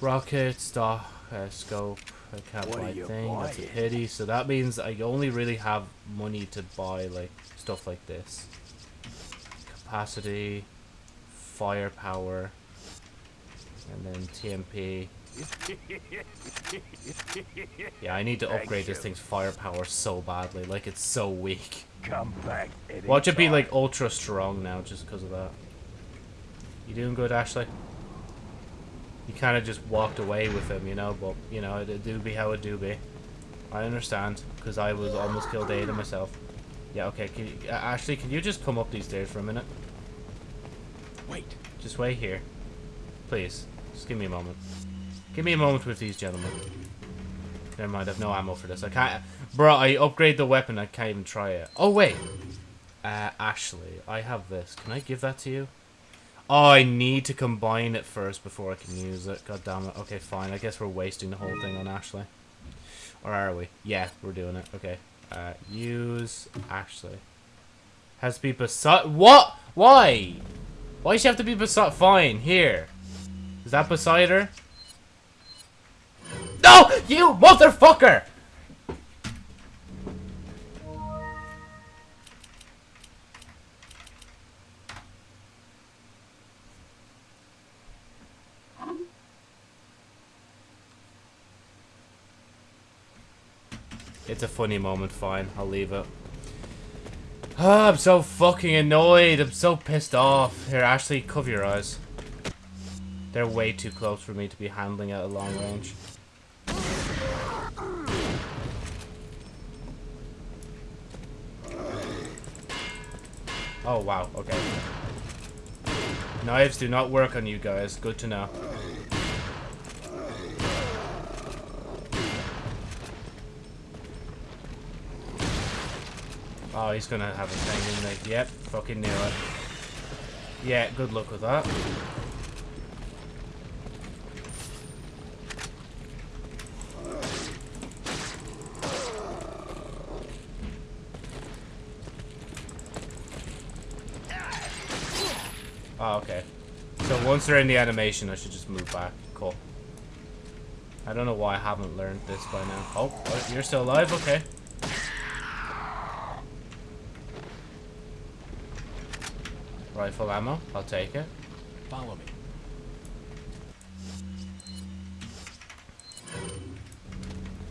rocket, stock, uh, scope. I can't What buy you thing, that's a pity. So that means I only really have money to buy like stuff like this. Capacity, firepower, and then TMP. Yeah, I need to upgrade this thing's firepower so badly. Like, it's so weak. Come back. Watch it be like ultra strong now just because of that. You doing good, Ashley? You kind of just walked away with him, you know, but, you know, it do be how it do be. I understand, because I was almost killed Ada myself. Yeah, okay, can you, uh, Ashley, can you just come up these stairs for a minute? Wait. Just wait here. Please, just give me a moment. Give me a moment with these gentlemen. Never mind, I've no ammo for this. I can't... Bro, I upgrade the weapon, I can't even try it. Oh, wait. Uh, Ashley, I have this. Can I give that to you? Oh, I need to combine it first before I can use it. God damn it. Okay, fine. I guess we're wasting the whole thing on Ashley. Or are we? Yeah, we're doing it. Okay. Uh, use Ashley. Has to be beside... What? Why? Why does she have to be beside... Fine, here. Is that beside her? No! You motherfucker! It's a funny moment, fine. I'll leave it. Ah, I'm so fucking annoyed. I'm so pissed off. Here, Ashley, cover your eyes. They're way too close for me to be handling at a long range. Oh, wow. Okay. Knives do not work on you guys. Good to know. Oh, he's gonna have a thing in there. Yep, fucking knew it. Yeah, good luck with that. Oh, okay. So once they're in the animation, I should just move back. Cool. I don't know why I haven't learned this by now. Oh, oh, you're still alive? Okay. Rifle ammo. I'll take it. Follow me.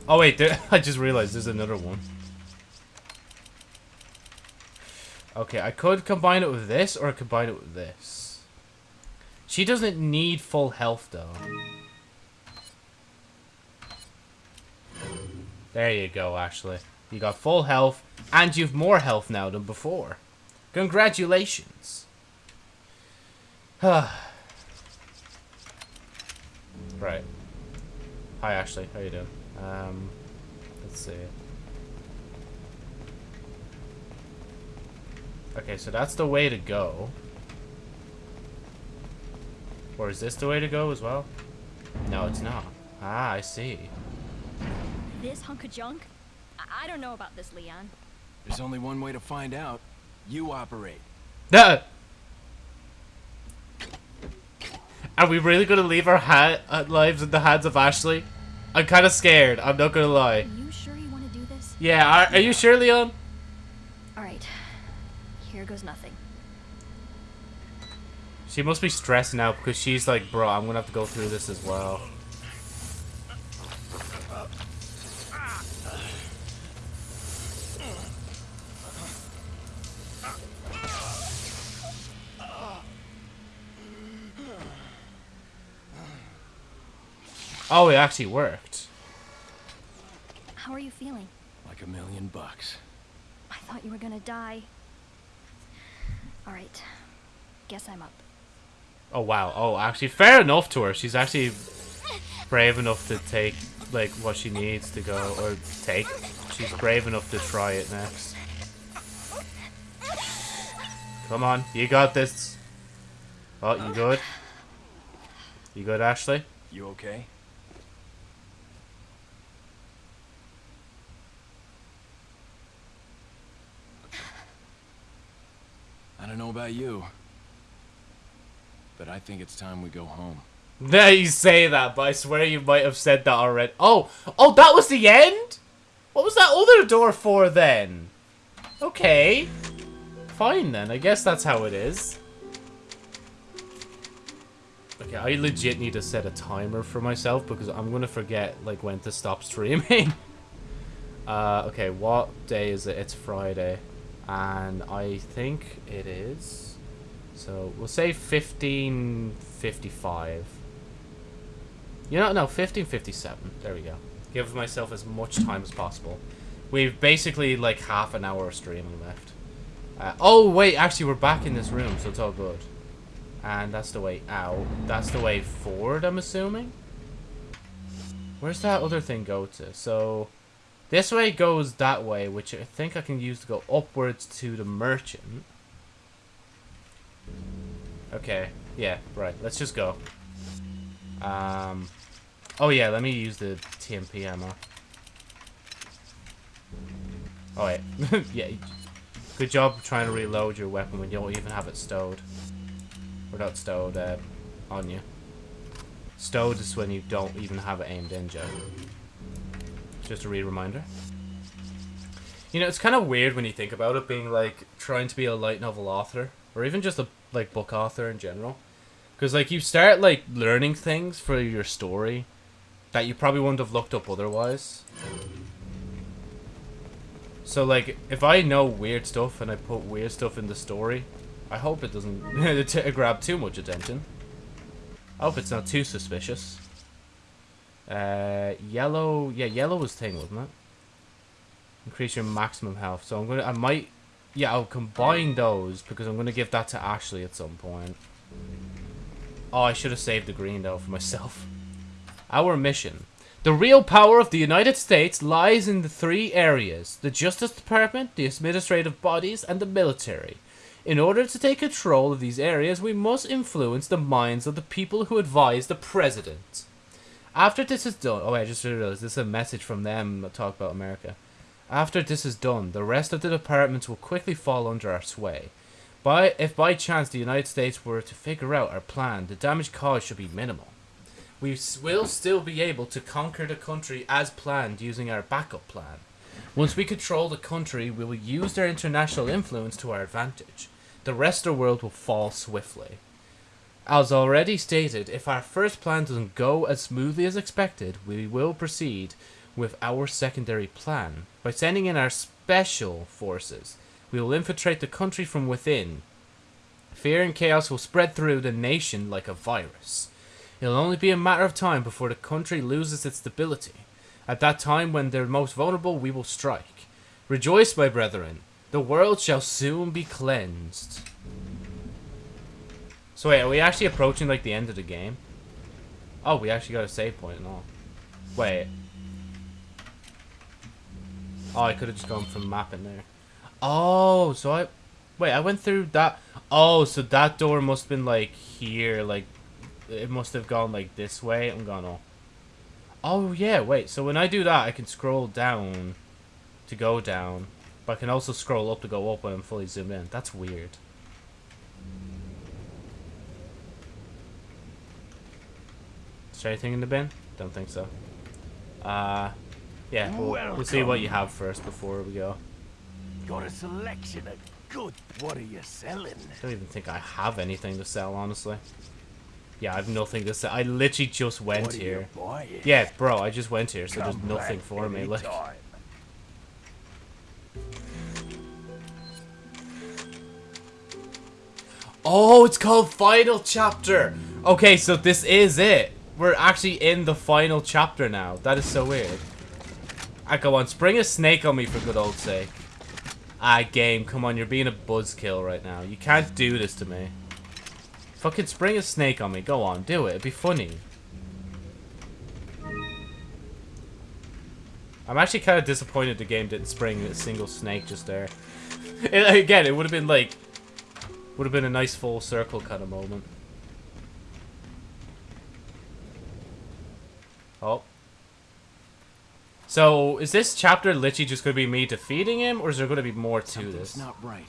Oh wait, there, [laughs] I just realized there's another one. Okay, I could combine it with this or I combine it with this. She doesn't need full health though. There you go, Ashley. You got full health and you've more health now than before. Congratulations. [sighs] right. Hi Ashley, how you doing? Um, let's see. Okay, so that's the way to go. Or is this the way to go as well? No, it's not. Ah, I see. This hunk of junk? I, I don't know about this, Leon. There's only one way to find out. You operate. Ah! [laughs] [laughs] Are we really gonna leave our ha uh, lives in the hands of Ashley? I'm kind of scared. I'm not gonna lie. Are lie. you sure you want to do this? Yeah, are, are you sure, Leon? Alright. Here goes nothing. She must be stressed now because she's like, bro, I'm gonna have to go through this as well. Oh, it actually worked. How are you feeling? Like a million bucks. I thought you were gonna die. Alright. Guess I'm up. Oh wow. Oh, actually, fair enough to her. She's actually brave enough to take like what she needs to go or take. She's brave enough to try it next. Come on, you got this. Oh, you good? You good, Ashley? You okay? I don't know about you, but I think it's time we go home. There you say that, but I swear you might have said that already. Oh, oh, that was the end? What was that other door for then? Okay. Fine then, I guess that's how it is. Okay, I legit need to set a timer for myself because I'm gonna forget like when to stop streaming. [laughs] uh, okay, what day is it? It's Friday. And I think it is. So we'll say 1555. You know, no, 1557. There we go. Give myself as much time as possible. We've basically like half an hour of streaming left. Uh, oh, wait, actually, we're back in this room, so it's all good. And that's the way out. That's the way forward, I'm assuming? Where's that other thing go to? So, this way goes that way, which I think I can use to go upwards to the merchant. Okay, yeah, right, let's just go. Um, oh yeah, let me use the TMP ammo. Oh wait, [laughs] yeah, good job trying to reload your weapon when you don't even have it stowed. Or not stowed, uh, on you. Stowed is when you don't even have it aimed in, Joe. Just a re-reminder. You know, it's kind of weird when you think about it, being like trying to be a light novel author, or even just a like book author in general, because like you start like learning things for your story that you probably wouldn't have looked up otherwise. So like, if I know weird stuff and I put weird stuff in the story, I hope it doesn't [laughs] grab too much attention. I hope it's not too suspicious. Uh, yellow, yeah, yellow was thing, wasn't it? Increase your maximum health. So I'm gonna, I might, yeah, I'll combine those because I'm gonna give that to Ashley at some point. Oh, I should have saved the green though for myself. [laughs] Our mission. The real power of the United States lies in the three areas. The Justice Department, the administrative bodies, and the military. In order to take control of these areas, we must influence the minds of the people who advise the President. After this is done... Oh, wait, I just realized this is a message from them that talk about America. After this is done, the rest of the departments will quickly fall under our sway. By, if by chance the United States were to figure out our plan, the damage caused should be minimal. We will still be able to conquer the country as planned using our backup plan. Once we control the country, we will use their international influence to our advantage. The rest of the world will fall swiftly. As already stated, if our first plan doesn't go as smoothly as expected, we will proceed with our secondary plan. By sending in our special forces, we will infiltrate the country from within. Fear and chaos will spread through the nation like a virus. It'll only be a matter of time before the country loses its stability. At that time, when they're most vulnerable, we will strike. Rejoice, my brethren. The world shall soon be cleansed. So wait, are we actually approaching like the end of the game? Oh, we actually got a save point and all. Wait. Oh, I could have just gone from map in there. Oh, so I... Wait, I went through that... Oh, so that door must have been like here, like... It must have gone like this way. I'm gone, oh. Oh, yeah, wait. So when I do that, I can scroll down to go down. But I can also scroll up to go up when I'm fully zoomed in. That's weird. Is there anything in the bin? Don't think so. Uh, yeah, we'll, we'll see what you have first before we go. Got a selection of good. What are you selling? I don't even think I have anything to sell, honestly. Yeah, I have nothing to sell. I literally just went what are here. You buying? Yeah, bro, I just went here, so Come there's nothing for me. Like, oh, it's called Final Chapter. Okay, so this is it. We're actually in the final chapter now. That is so weird. I go on, spring a snake on me for good old sake. Ah, game, come on, you're being a buzzkill right now. You can't do this to me. Fucking spring a snake on me. Go on, do it. It'd be funny. I'm actually kind of disappointed the game didn't spring a single snake just there. [laughs] It, again, it would have been like... Would have been a nice full circle kind of moment. Oh. So, is this chapter literally just going to be me defeating him, or is there going to be more to Something's this? not right.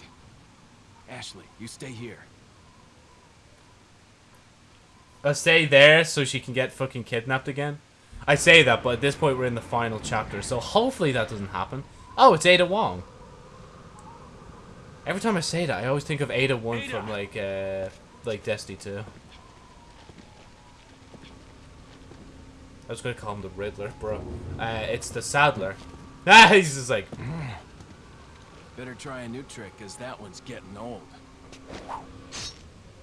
Ashley, you stay here. I'll stay there so she can get fucking kidnapped again. I say that, but at this point we're in the final chapter, so hopefully that doesn't happen. Oh, it's Ada Wong. Every time I say that, I always think of Ada Wong from like, uh, like Destiny 2. I was gonna call him the Riddler, bro. Uh, it's the Saddler. [laughs] Ah, he's just like, [sighs] Better try a new trick, cause that one's getting old.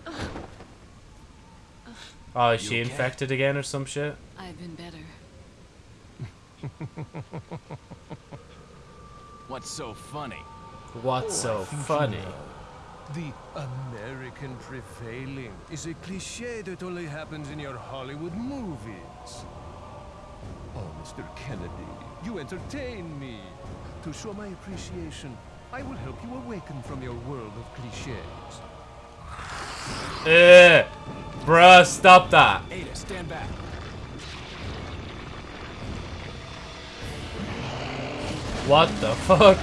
[sighs] oh, is she okay? infected again or some shit? I've been better. [laughs] What's so funny? What's so funny? The American prevailing is a cliche that only happens in your Hollywood movies. Oh, Mr. Kennedy, you entertain me. To show my appreciation, I will help you awaken from your world of cliches. Eh, Bruh, stop that. Ada, stand back. What the fuck?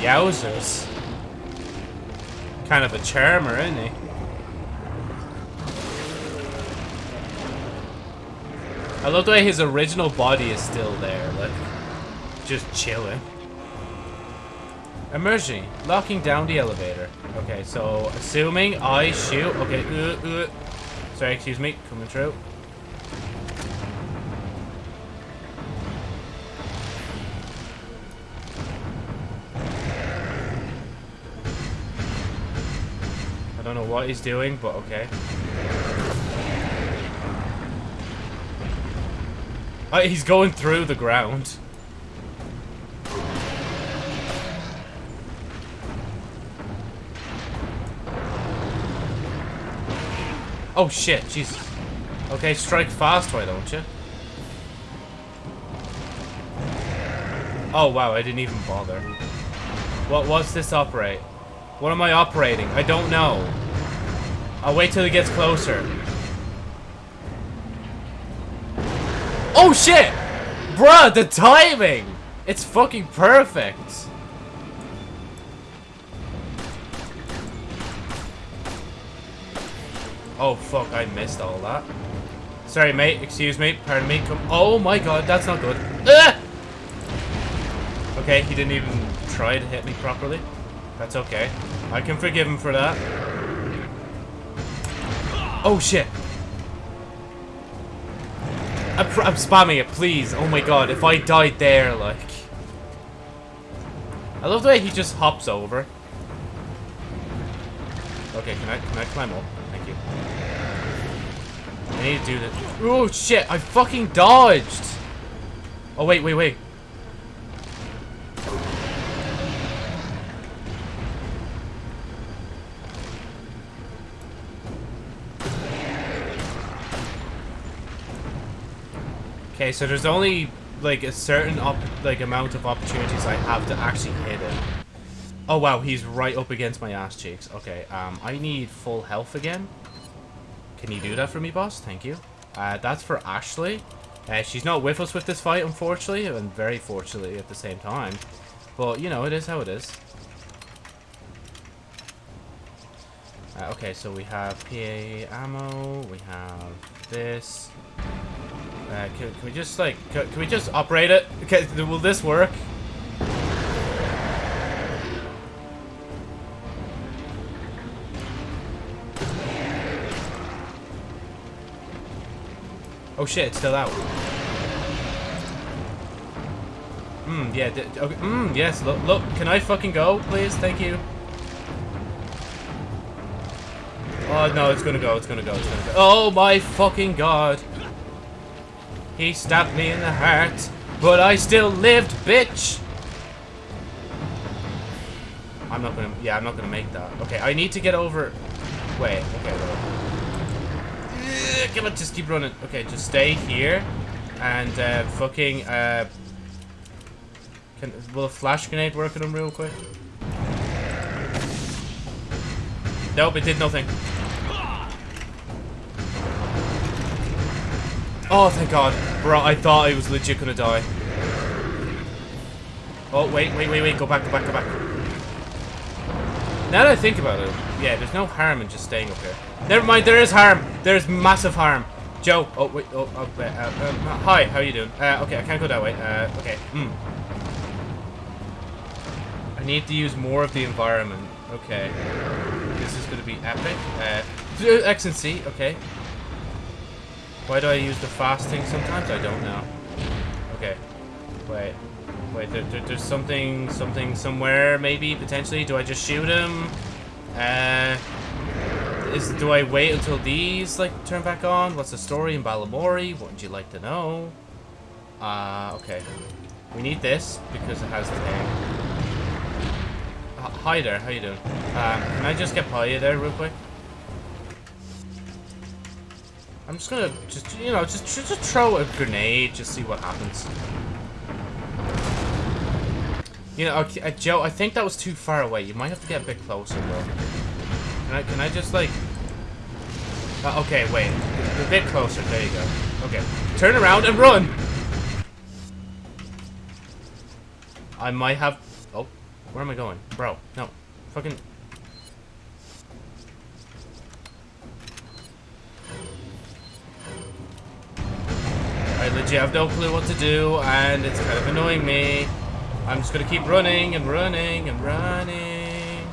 Yowzers. Kind of a charmer, isn't he? I love the way his original body is still there, like, just chilling. Emerging, locking down the elevator. Okay, so assuming I shoot. Okay, uh, uh. sorry, excuse me, coming through. I don't know what he's doing, but okay. Oh, he's going through the ground. Oh shit, Jesus. Okay, strike fast, why don't you? Oh wow, I didn't even bother. What what's this operate? What am I operating? I don't know. I'll wait till he gets closer. Oh shit! Bruh, the timing! It's fucking perfect. Oh fuck, I missed all that. Sorry mate, excuse me, pardon me, come- Oh my god, that's not good. Ah! Okay, he didn't even try to hit me properly. That's okay. I can forgive him for that. Oh shit. I'm, I'm spamming it, please. Oh my god, if I died there, like... I love the way he just hops over. Okay, can I, can I climb up? Thank you. I need to do this. Oh shit, I fucking dodged! Oh wait, wait, wait. Okay, so there's only like a certain like amount of opportunities I have to actually hit him. Oh wow, he's right up against my ass cheeks. Okay, um, I need full health again. Can you do that for me, boss? Thank you. Uh, that's for Ashley. Uh, she's not with us with this fight, unfortunately, and very fortunately at the same time. But, you know, it is how it is. Uh, okay, so we have PA ammo, we have this. Uh, can, can we just, like, can, can we just operate it? Okay, will this work? Oh shit, it's still out. Hmm, yeah, okay, mm, yes, look, look, can I fucking go, please? Thank you. Oh, no, it's gonna go, it's gonna go, it's gonna go. Oh my fucking god. He stabbed me in the heart, but I still lived, bitch! I'm not gonna, yeah, I'm not gonna make that. Okay, I need to get over, wait, okay, wait. Come on, just keep running. Okay, just stay here. And, uh, fucking, uh... Can, will a flash grenade work on him real quick? Nope, it did nothing. Oh, thank God. Bro, I thought I was legit gonna die. Oh, wait, wait, wait, wait. Go back, go back, go back. Now that I think about it, yeah, there's no harm in just staying up here. Never mind, there is harm. There's massive harm. Joe, oh, wait, oh, oh wait, uh, um, hi, how are you doing? Uh, okay, I can't go that way. Uh, okay, hmm. I need to use more of the environment. Okay. This is gonna be epic. Uh, X and C, okay. Why do I use the fast thing sometimes? I don't know. Okay. Wait. Wait, there, there, there's something, something somewhere, maybe, potentially. Do I just shoot him? Uh, is Do I wait until these, like, turn back on? What's the story in Balamory? What would you like to know? Uh, okay. We need this, because it has the thing. Hi there, how you doing? Um, can I just get Paya there real quick? I'm just gonna, just, you know, just, just throw a grenade, just see what happens. You know, okay, uh, Joe, I think that was too far away. You might have to get a bit closer, bro. Can I, can I just, like... Uh, okay, wait. A bit closer. There you go. Okay. Turn around and run! I might have... Oh, where am I going? Bro, no. Fucking... legit have no clue what to do, and it's kind of annoying me. I'm just gonna keep running and running and running.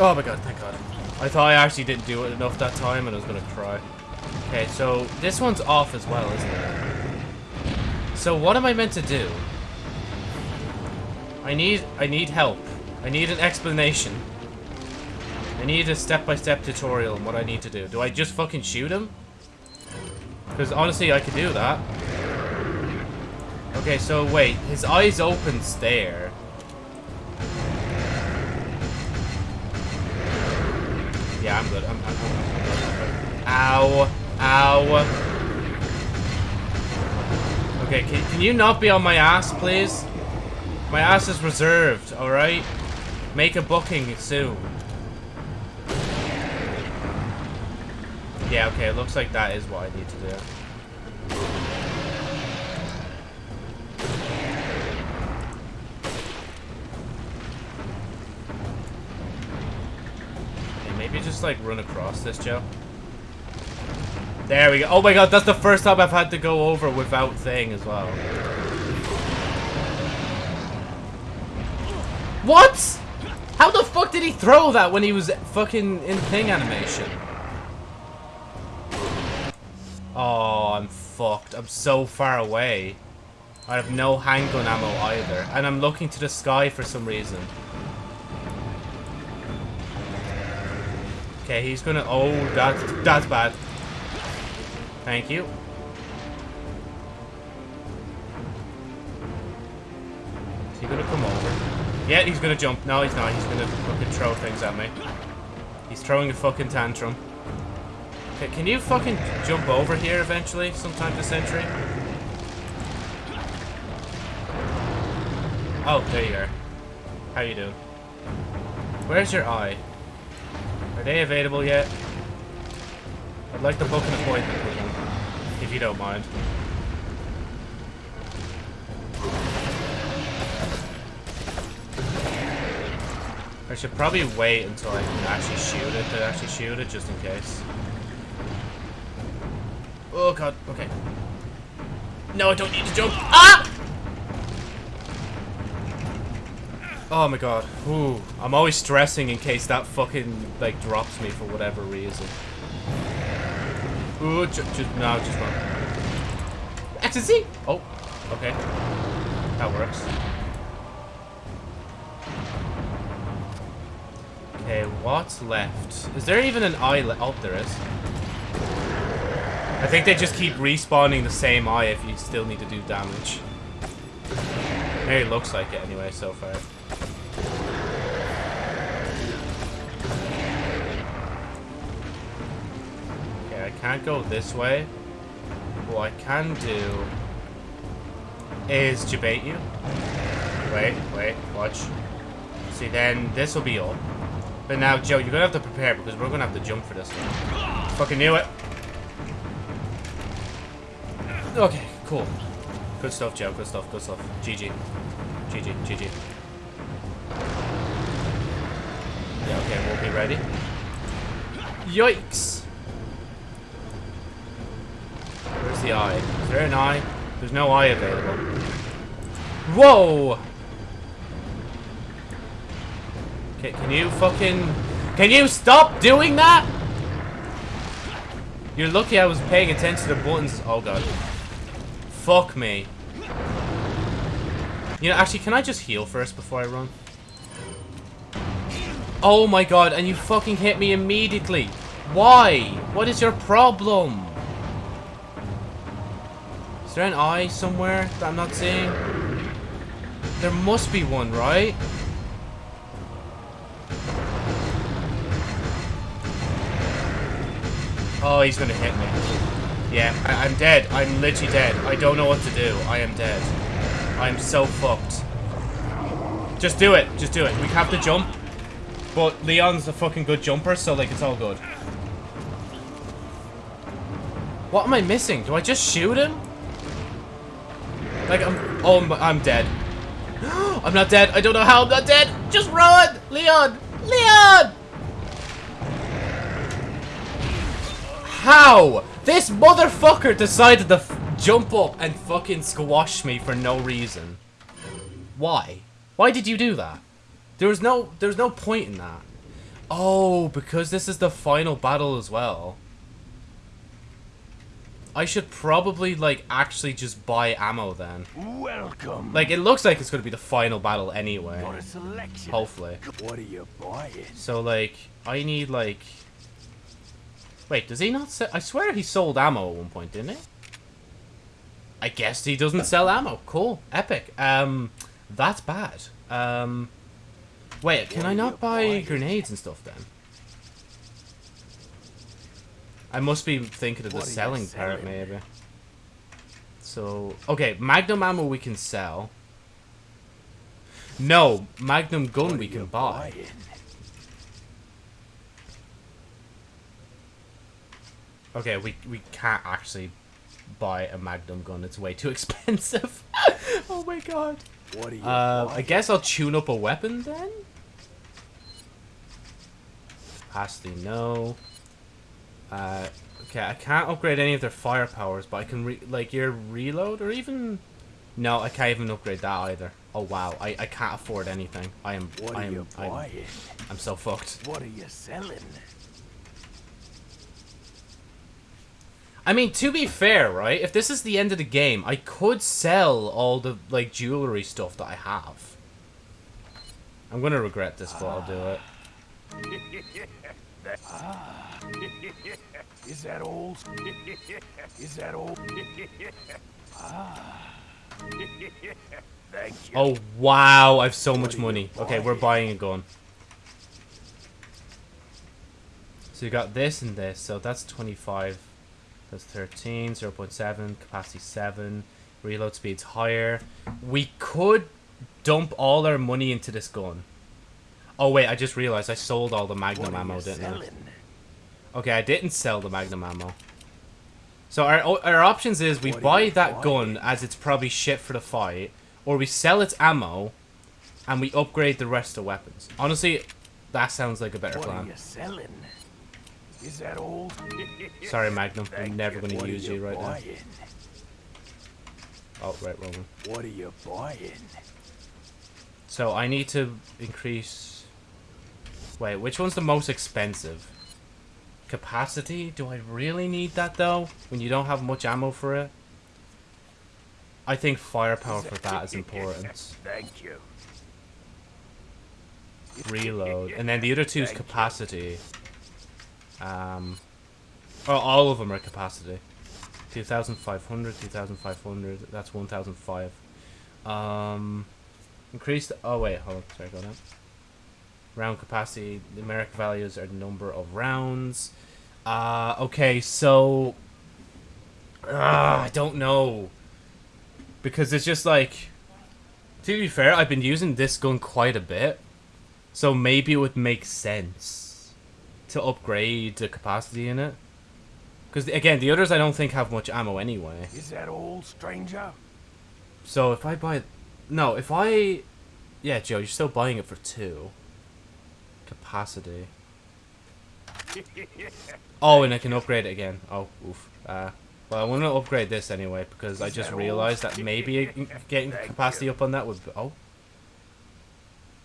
Oh my god, thank god. I thought I actually didn't do it enough that time and I was gonna cry. Okay, so this one's off as well, isn't it? So what am I meant to do? I need I need help. I need an explanation. I need a step-by-step -step tutorial on what I need to do. Do I just fucking shoot him? Because honestly, I could do that. Okay, so wait. His eyes open stare. Yeah, I'm good. I'm, I'm, I'm Ow. Ow. Okay, can, can you not be on my ass, please? My ass is reserved, alright? Make a booking soon. Yeah, okay, it looks like that is what I need to do. Okay, maybe just like run across this, Joe. There we go. Oh my god, that's the first time I've had to go over without thing as well. What? How the fuck did he throw that when he was fucking in thing animation? Oh, I'm fucked. I'm so far away. I have no handgun ammo either. And I'm looking to the sky for some reason. Okay, he's gonna... Oh, that's, that's bad. Thank you. Is he gonna come over? Yeah, he's gonna jump. No, he's not. He's gonna fucking throw things at me. He's throwing a fucking tantrum. Okay, can you fucking jump over here eventually, sometime this century? Oh, there you are. How you doing? Where's your eye? Are they available yet? I'd like to book an appointment with them, if you don't mind. I should probably wait until I can actually shoot it to actually shoot it, just in case. Oh god, okay. No, I don't need to jump. Ah! Oh my god. Ooh. I'm always stressing in case that fucking, like, drops me for whatever reason. Ooh, just, just no, just run. Ecstasy! Oh, okay. That works. Okay, what's left? Is there even an eye? Oh, there is. I think they just keep respawning the same eye if you still need to do damage. It looks like it anyway so far. Okay, I can't go this way. What I can do is debate you. Wait, wait, watch. See, then this will be up. But now, Joe, you're gonna have to prepare because we're gonna have to jump for this one. Fucking knew it. Okay, cool. Good stuff, Joe. Good stuff. Good stuff. GG. GG. GG. Yeah, okay, we'll be ready. Yikes! Where's the eye? Is there an eye? There's no eye available. Whoa! Okay, can you fucking... Can you stop doing that? You're lucky I was paying attention to the buttons. Oh god. Fuck me. You know, actually, can I just heal first before I run? Oh my god, and you fucking hit me immediately. Why? What is your problem? Is there an eye somewhere that I'm not seeing? There must be one, right? Oh, he's gonna hit me. Yeah, I I'm dead. I'm literally dead. I don't know what to do. I am dead. I'm so fucked. Just do it. Just do it. We have to jump. But Leon's a fucking good jumper, so like it's all good. What am I missing? Do I just shoot him? Like I'm oh I'm, I'm dead. [gasps] I'm not dead. I don't know how I'm not dead. Just run! Leon! Leon! How? This motherfucker decided to f jump up and fucking squash me for no reason. Why? Why did you do that? There was no there was no point in that. Oh, because this is the final battle as well. I should probably like actually just buy ammo then. Welcome. Like it looks like it's going to be the final battle anyway. Got a selection. Hopefully. What are you buying? So like I need like Wait, does he not sell I swear he sold ammo at one point, didn't he? I guess he doesn't sell ammo. Cool. Epic. Um that's bad. Um Wait, can I not buy grenades and stuff then? I must be thinking of the selling part, maybe. So, okay, Magnum ammo we can sell. No, Magnum gun we can buy. buying? Okay, we we can't actually buy a Magnum gun. It's way too [laughs] expensive. [laughs] oh my god. What are you Uh, I guess I'll tune up a weapon then. Capacity, no. Uh, okay, I can't upgrade any of their firepowers, but I can re like your reload or even. No, I can't even upgrade that either. Oh wow, I, I can't afford anything. I am What I are am you I'm, buying? I'm so fucked. What are you selling? I mean, to be fair, right? If this is the end of the game, I could sell all the like jewelry stuff that I have. I'm gonna regret this, but I'll do it. [laughs] Is that old? [laughs] Is that old? [laughs] ah. Oh wow, I have so much money. Okay, we're buying a gun. So you got this and this, so that's 25. That's 13, 0.7, capacity 7, reload speed's higher. We could dump all our money into this gun. Oh wait, I just realized I sold all the Magnum ammo, didn't I? Okay, I didn't sell the Magnum ammo. So our our options is we What buy that gun as it's probably shit for the fight, or we sell its ammo, and we upgrade the rest of weapons. Honestly, that sounds like a better What are plan. you selling? Is that old? Sorry, Magnum, I'm never going to use you right now. Oh, right, wrong one. What are you buying? So I need to increase. Wait, which one's the most expensive? Capacity? Do I really need that though? When you don't have much ammo for it? I think firepower for that is important. [laughs] Thank you. reload, [laughs] and then the other two is Thank you. Um, oh, all of them are capacity. 2,500, 2,500, that's 1,005. Um, increase the, oh wait, hold on, sorry, go down. Round capacity, numeric values are the number of rounds. Uh, okay, so, uh, I don't know. Because it's just like, to be fair, I've been using this gun quite a bit. So maybe it would make sense to upgrade the capacity in it. Because again, the others I don't think have much ammo anyway. Is that all, stranger? So if I buy, no, if I, yeah, Joe, you're still buying it for two. Capacity. [laughs] Oh, and I can upgrade it again. Oh, oof. Uh, well, I want to upgrade this anyway because I just realized that maybe [laughs] getting capacity up on that would. Oh.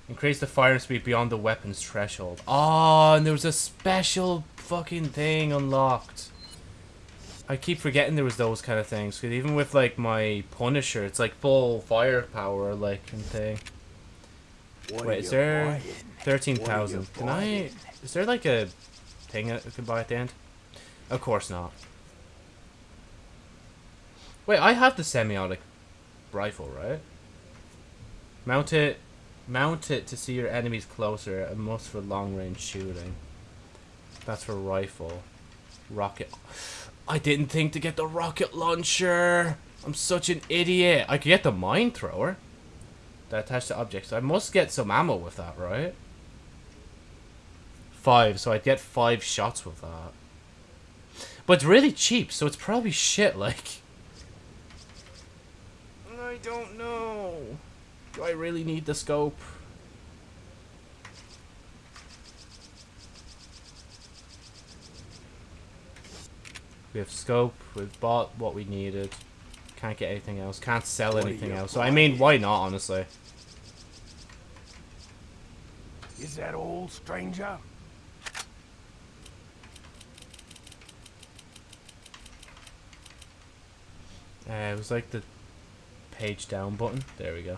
Increase the firing speed beyond the weapon's threshold. Oh, and there was a special fucking thing unlocked. I keep forgetting there was those kind of things. Cause even with like my Punisher, it's like full firepower, like and thing. What Wait, are is there buying? thirteen What are? Can I? Is there like a thing I can buy at the end? Of course not. Wait, I have the semi-auto rifle, right? Mount it, mount it to see your enemies closer. A must for long range shooting. That's for rifle. Rocket. I didn't think to get the rocket launcher. I'm such an idiot. I could get the mine thrower. That attached to objects. I must get some ammo with that, right? Five, so I'd get five shots with that. But it's really cheap, so it's probably shit, like... I don't know. Do I really need the scope? We have scope, we've bought what we needed. Can't get anything else, can't sell What anything else. So I mean, why not, honestly? Is that all, stranger? Uh, it was like the page down button. There we go.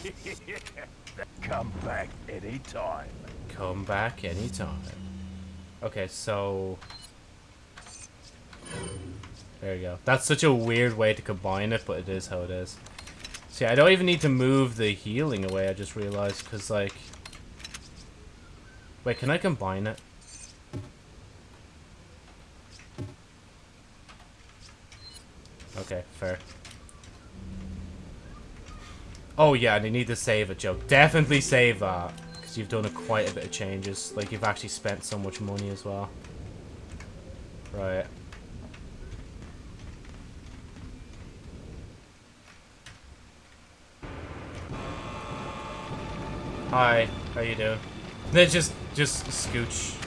[laughs] Come back anytime. Come back anytime. Okay, so... There you go. That's such a weird way to combine it, but it is how it is. See, I don't even need to move the healing away, I just realized, because, like... Wait, can I combine it? Okay, fair. Oh yeah, and you need to save it, Joe. Definitely save that. Because you've done a quite a bit of changes. Like, you've actually spent so much money as well. Right. Hi, how you doing? Then [laughs] just, just scooch.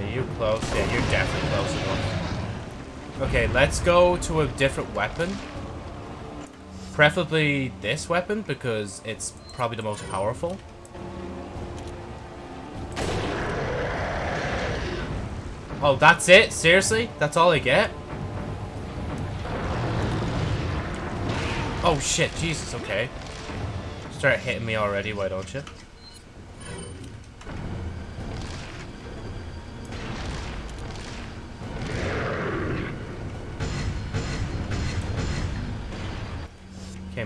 Okay, you close. Yeah, you're definitely close enough. Okay, let's go to a different weapon. Preferably this weapon, because it's probably the most powerful. Oh, that's it? Seriously? That's all I get? Oh shit, Jesus, okay. Start hitting me already, why don't you?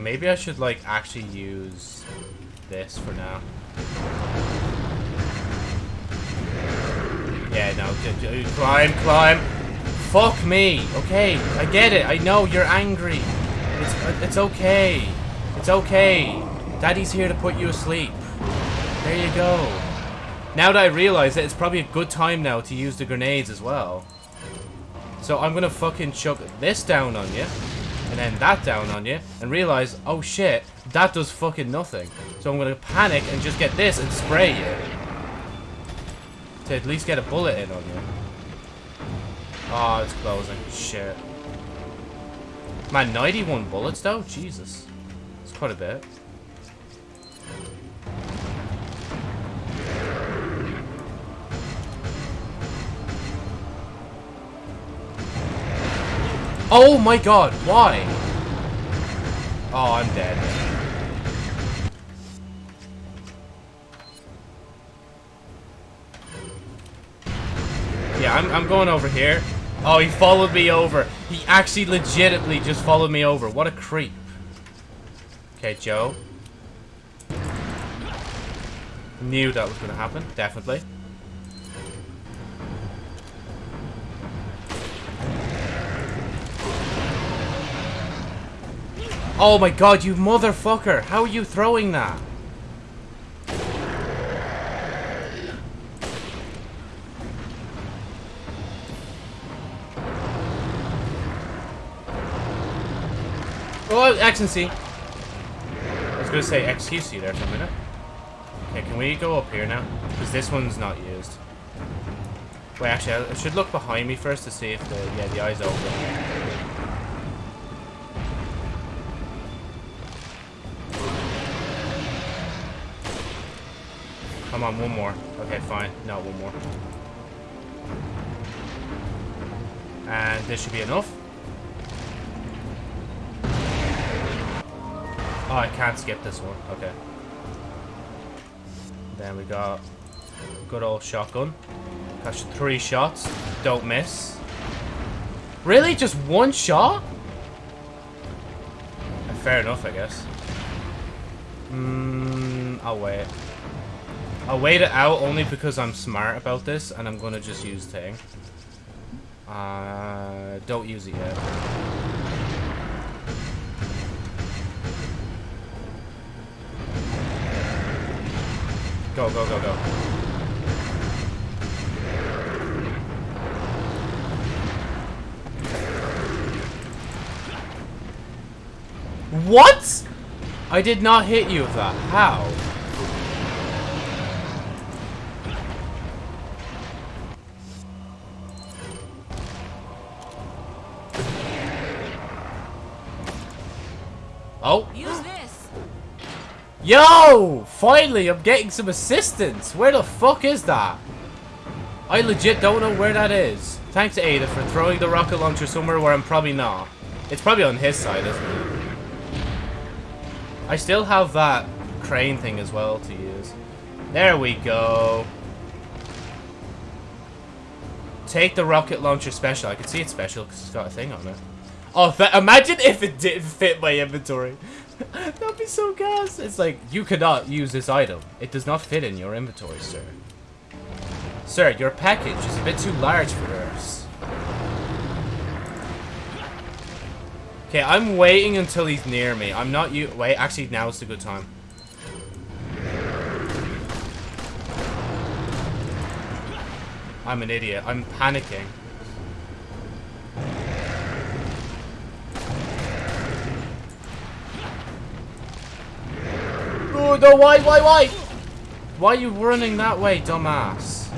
Maybe I should like actually use this for now. Yeah, no, climb, climb. Fuck me. Okay, I get it. I know you're angry. It's it's okay. It's okay. Daddy's here to put you asleep. There you go. Now that I realize it, it's probably a good time now to use the grenades as well. So I'm gonna fucking chuck this down on you, and then that down on you, and realize, oh shit, that does fucking nothing. So I'm gonna panic and just get this and spray you. To at least get a bullet in on you. Oh, it's closing. Shit. Man, 91 bullets though? Jesus. It's quite a bit. Oh my god, why? Oh, I'm dead. Yeah, I'm, I'm going over here. Oh, he followed me over. He actually legitimately just followed me over. What a creep. Okay, Joe. Knew that was going to happen, definitely. Oh my god, you motherfucker! How are you throwing that? Oh, C. I was gonna say XQC there for a minute. Okay, can we go up here now? Because this one's not used. Wait, actually, I I should look behind me first to see if the yeah the eye's open. Come on, one more. Okay, fine. No, one more. And this should be enough. Oh, I can't skip this one. Okay. Then we got good old shotgun. Catch three shots. Don't miss. Really? Just one shot? Fair enough, I guess. Mmm, I'll wait. I'll wait it out only because I'm smart about this and I'm gonna just use thing. Uh, don't use it yet. Go, go, go, go. What? I did not hit you with that. How? Yo! Finally, I'm getting some assistance. Where the fuck is that? I legit don't know where that is. Thanks, Ada, for throwing the rocket launcher somewhere where I'm probably not. It's probably on his side, isn't it? I still have that crane thing as well to use. There we go. Take the rocket launcher special. I can see it's special because it's got a thing on it. Oh, imagine if it didn't fit my inventory. [laughs] That'd be so gas. It's like, you cannot use this item. It does not fit in your inventory, sir. Sir, your package is a bit too large for us. Okay, I'm waiting until he's near me. I'm not you. Wait, actually, now is a good time. I'm an idiot. I'm panicking. Oh, no, why, why, why? Why are you running that way, dumbass?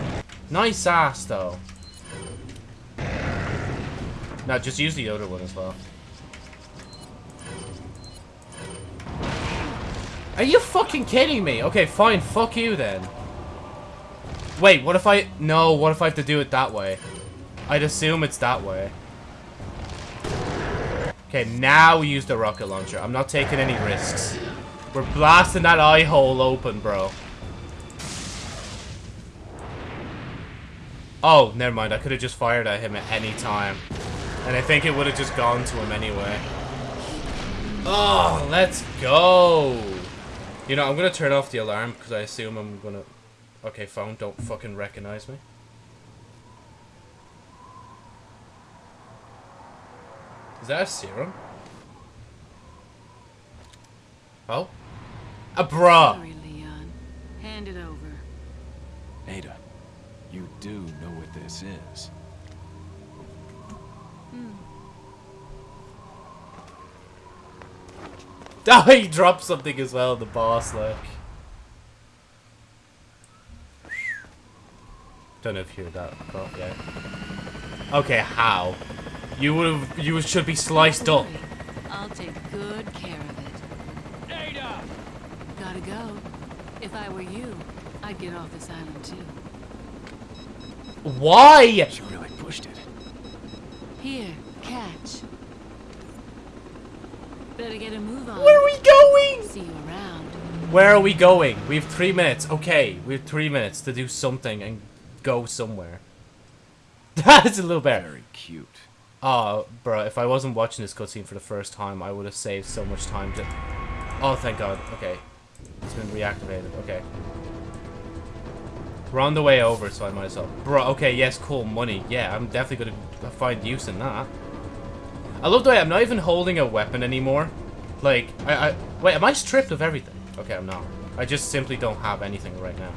Nice ass, though. No, just use the other one as well. Are you fucking kidding me? Okay, fine, fuck you then. Wait, what if I... No, what if I have to do it that way? I'd assume it's that way. Okay, now we use the rocket launcher. I'm not taking any risks. We're blasting that eye hole open, bro. Oh, never mind. I could have just fired at him at any time. And I think it would have just gone to him anyway. Oh, let's go. You know, I'm going to turn off the alarm because I assume I'm going to... Okay, phone, don't fucking recognize me. Is that a serum? Oh? A bra! Sorry, Leon. Hand it over. Ada, you do know what this is. Hmm. [laughs] Oh, he dropped something as well, the boss, like. Don't know if you heard that, but yeah. Okay, how? You would have, you should be sliced up. I'll take good care of it. Ada! Gotta go. If I were you, I'd get off this island too. Why? She really pushed it. Here, catch. Better get a move on. Where are we going? See you around. Where are we going? We have three minutes. Okay, we have three minutes to do something and go somewhere. [laughs] That's a little better. Very cute. Ah, oh, bro, if I wasn't watching this cutscene for the first time, I would have saved so much time to... Oh, thank God. Okay. It's been reactivated. Okay. We're on the way over, so I might as well... Bro, okay, yes, cool, money. Yeah, I'm definitely going to find use in that. I love the way I'm not even holding a weapon anymore. Like, I, I... Wait, am I stripped of everything? Okay, I'm not. I just simply don't have anything right now.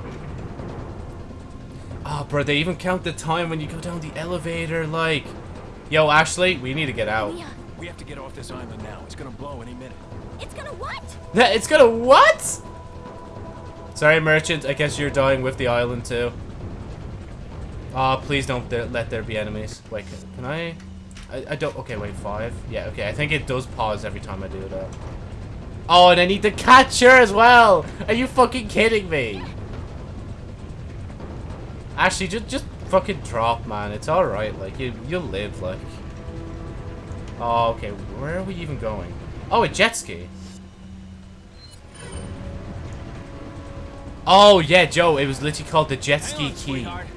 Oh, bro, they even count the time when you go down the elevator, like... Yo, Ashley, we need to get out. Leon, We have to get off this island now. It's gonna blow any minute. it's gonna what? That It's gonna what? Sorry, merchant. I guess you're dying with the island, too. Ah, please don't let there be enemies. Wait, can I... I... I don't... Okay, wait, five? Yeah, okay. I think it does pause every time I do that. Oh, and I need the catcher as well! Are you fucking kidding me? Actually, just, just fucking drop, man. It's alright. Like, you, you'll live, like... Oh, okay. Where are we even going? Oh, a jet ski. Oh, yeah, Joe. It was literally called the jet ski on, key. sweetheart.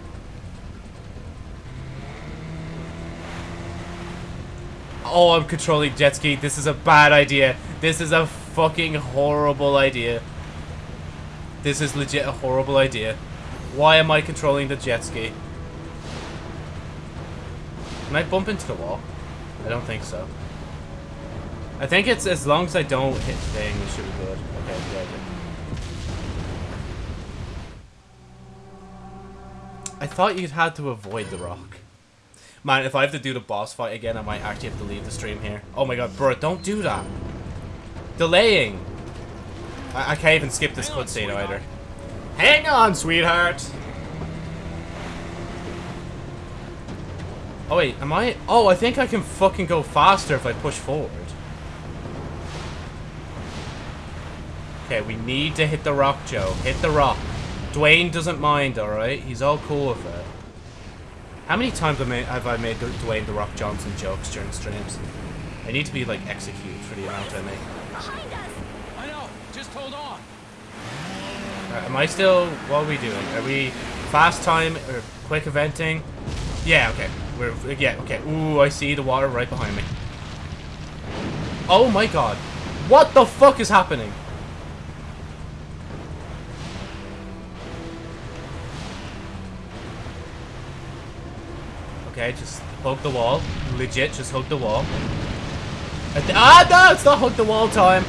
Oh, I'm controlling jet ski. This is a bad idea. This is a fucking horrible idea. This is legit a horrible idea. Why am I controlling the jet ski? Can I bump into the wall? I don't think so. I think it's as long as I don't hit thing, it should be good. Okay, yeah, yeah. I thought you'd had to avoid the rock. Man, if I have to do the boss fight again, I might actually have to leave the stream here. Oh my god, bro, don't do that. Delaying. I, I can't even skip this cutscene either. Hang on, sweetheart. Oh wait, am I? Oh, I think I can fucking go faster if I push forward. Okay, we need to hit the rock, Joe. Hit the rock. Dwayne doesn't mind, alright? He's all cool with it. How many times have I made, have I made Dwayne The Rock Johnson jokes during streams? I need to be, like, executed for the amount I make. I know. Just hold on. Uh, am I still... What are we doing? Are we fast time or quick eventing? Yeah, okay. We're... Yeah, okay. Ooh, I see the water right behind me. Oh my god. What the fuck is happening? Okay, just hug the wall. Legit, just hug the wall. Ah, no! It's not hug the wall time!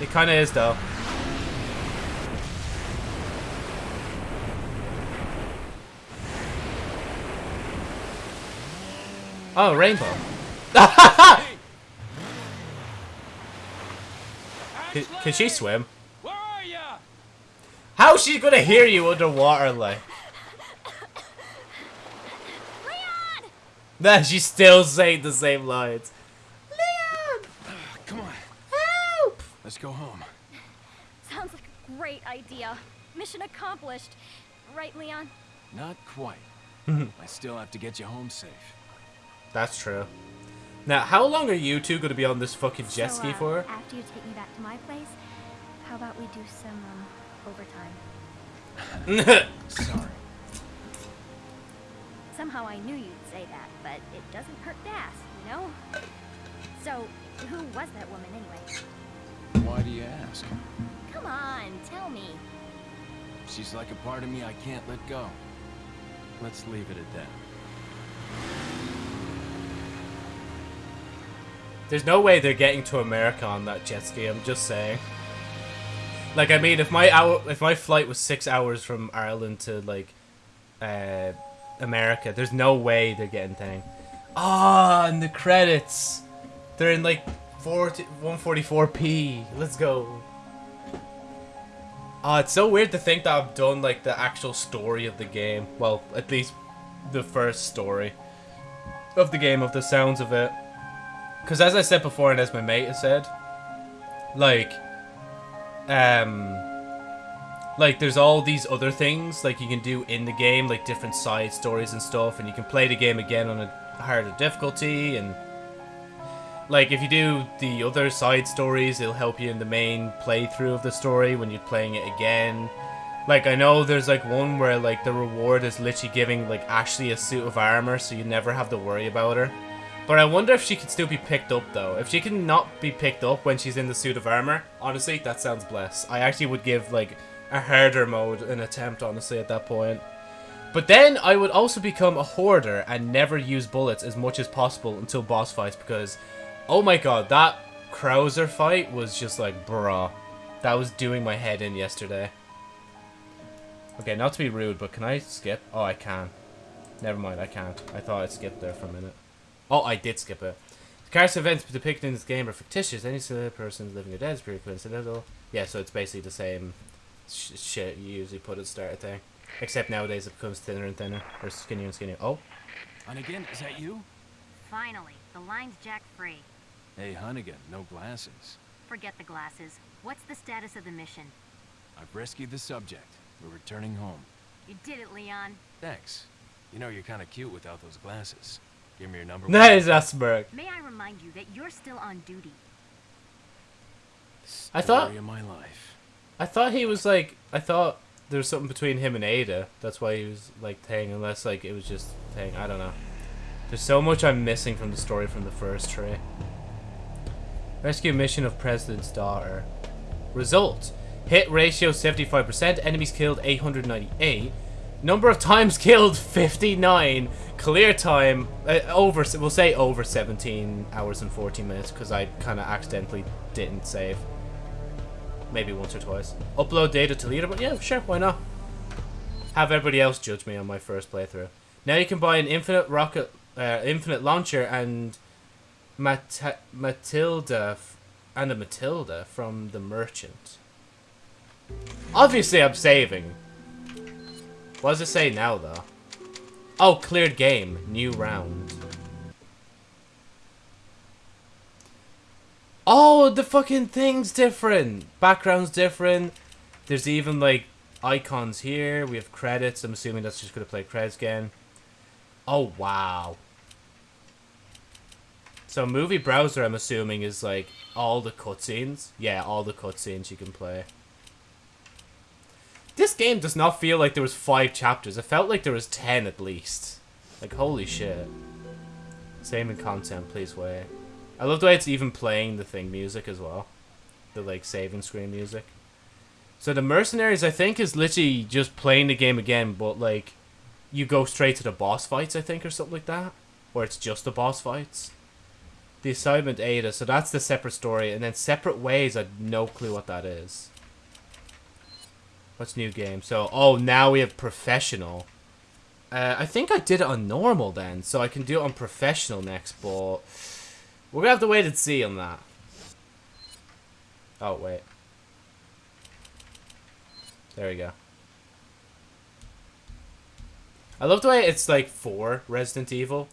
It kinda is, though. Oh, rainbow. [laughs] Can, can she swim? Where are ya? How's she gonna hear you underwater, like? Nah, she's still saying the same lines. Leon! Come on. Help! Let's go home. Sounds like a great idea. Mission accomplished. Right, Leon? Not quite. [laughs] I still have to get you home safe. That's true. Now, how long are you two gonna be on this fucking jet So, ski uh, for? After you take me back to my place, how about we do some, um, overtime? [laughs] Sorry. Somehow I knew you'd say that, but it doesn't hurt to ask, you know? So, who was that woman anyway? Why do you ask? Come on, tell me. She's like a part of me I can't let go. Let's leave it at that. There's no way they're getting to America on that jet ski. I'm just saying. Like, I mean, if my hour, if my flight was six hours from Ireland to like, uh, America, there's no way they're getting thing. Ah, and the credits, they're in like 40, 144p. Let's go. Ah, it's so weird to think that I've done like the actual story of the game. Well, at least the first story of the game, of the sounds of it. Because as I said before, and as my mate has said, like, um, like there's all these other things like you can do in the game, like different side stories and stuff, and you can play the game again on a harder difficulty, and like if you do the other side stories, it'll help you in the main playthrough of the story when you're playing it again. Like I know there's like one where like the reward is literally giving like Ashley a suit of armor, so you never have to worry about her. But I wonder if she could still be picked up though. If she can not be picked up when she's in the suit of armor, honestly, that sounds blessed. I actually would give like a harder mode an attempt, honestly, at that point. But then I would also become a hoarder and never use bullets as much as possible until boss fights because, oh my god, that Krauser fight was just like, bruh. That was doing my head in yesterday. Okay, not to be rude, but can I skip? Oh, I can. Never mind, I can't. I thought I skipped there for a minute. Oh, I did skip it. The character events depicted in this game are fictitious. Any person living or dead is pure coincidental. Yeah, so it's basically the same sh shit you usually put at the start of thing. Except nowadays it becomes thinner and thinner, or skinnier and skinnier. Oh, Hunnigan, is that you? Finally, the line's jack free. Hey, Hunnigan, no glasses. Forget the glasses. What's the status of the mission? I've rescued the subject. We're returning home. You did it, Leon. Thanks. You know, you're kind of cute without those glasses. Give me your number. [laughs] nice, that smirk. May I remind you that you're still on duty. I thought- Story of my life. I thought he was like, I thought there was something between him and Ada. That's why he was like Tang, unless like it was just Tang. I don't know. There's so much I'm missing from the story from the first tree. Rescue mission of President's daughter. Result: hit ratio 75%. Enemies killed 898. Number of times [laughs] killed 59. Clear time uh, over. We'll say over 17 hours and 14 minutes because I kind of accidentally didn't save. Maybe once or twice. Upload data to leaderboard. Yeah, sure. Why not? Have everybody else judge me on my first playthrough. Now you can buy an infinite rocket, uh, infinite launcher and Mat- Matilda and a Matilda from the merchant. Obviously, I'm saving. What does it say now, though? Oh, cleared game. New round. Oh, the fucking thing's different. Background's different. There's even, like, icons here. We have credits. I'm assuming that's just going to play credits again. Oh, wow. So movie browser, I'm assuming, is, like, all the cutscenes. Yeah, all the cutscenes you can play. This game does not feel like there was five chapters. It felt like there was ten at least. Like, holy shit. Same in content, please wait. I love the way it's even playing the thing music as well. The, like, saving screen music. So the Mercenaries, I think, is literally just playing the game again, but, like, you go straight to the boss fights, I think, or something like that. Or it's just the boss fights. The Assignment Ada, so that's the separate story. And then Separate Ways, I have no clue what that is. What's new game? So, oh, now we have professional. Uh, I think I did it on normal then, so I can do it on professional next, but we're gonna have to wait and see on that. Oh, wait. There we go. I love the way it's like for Resident Evil.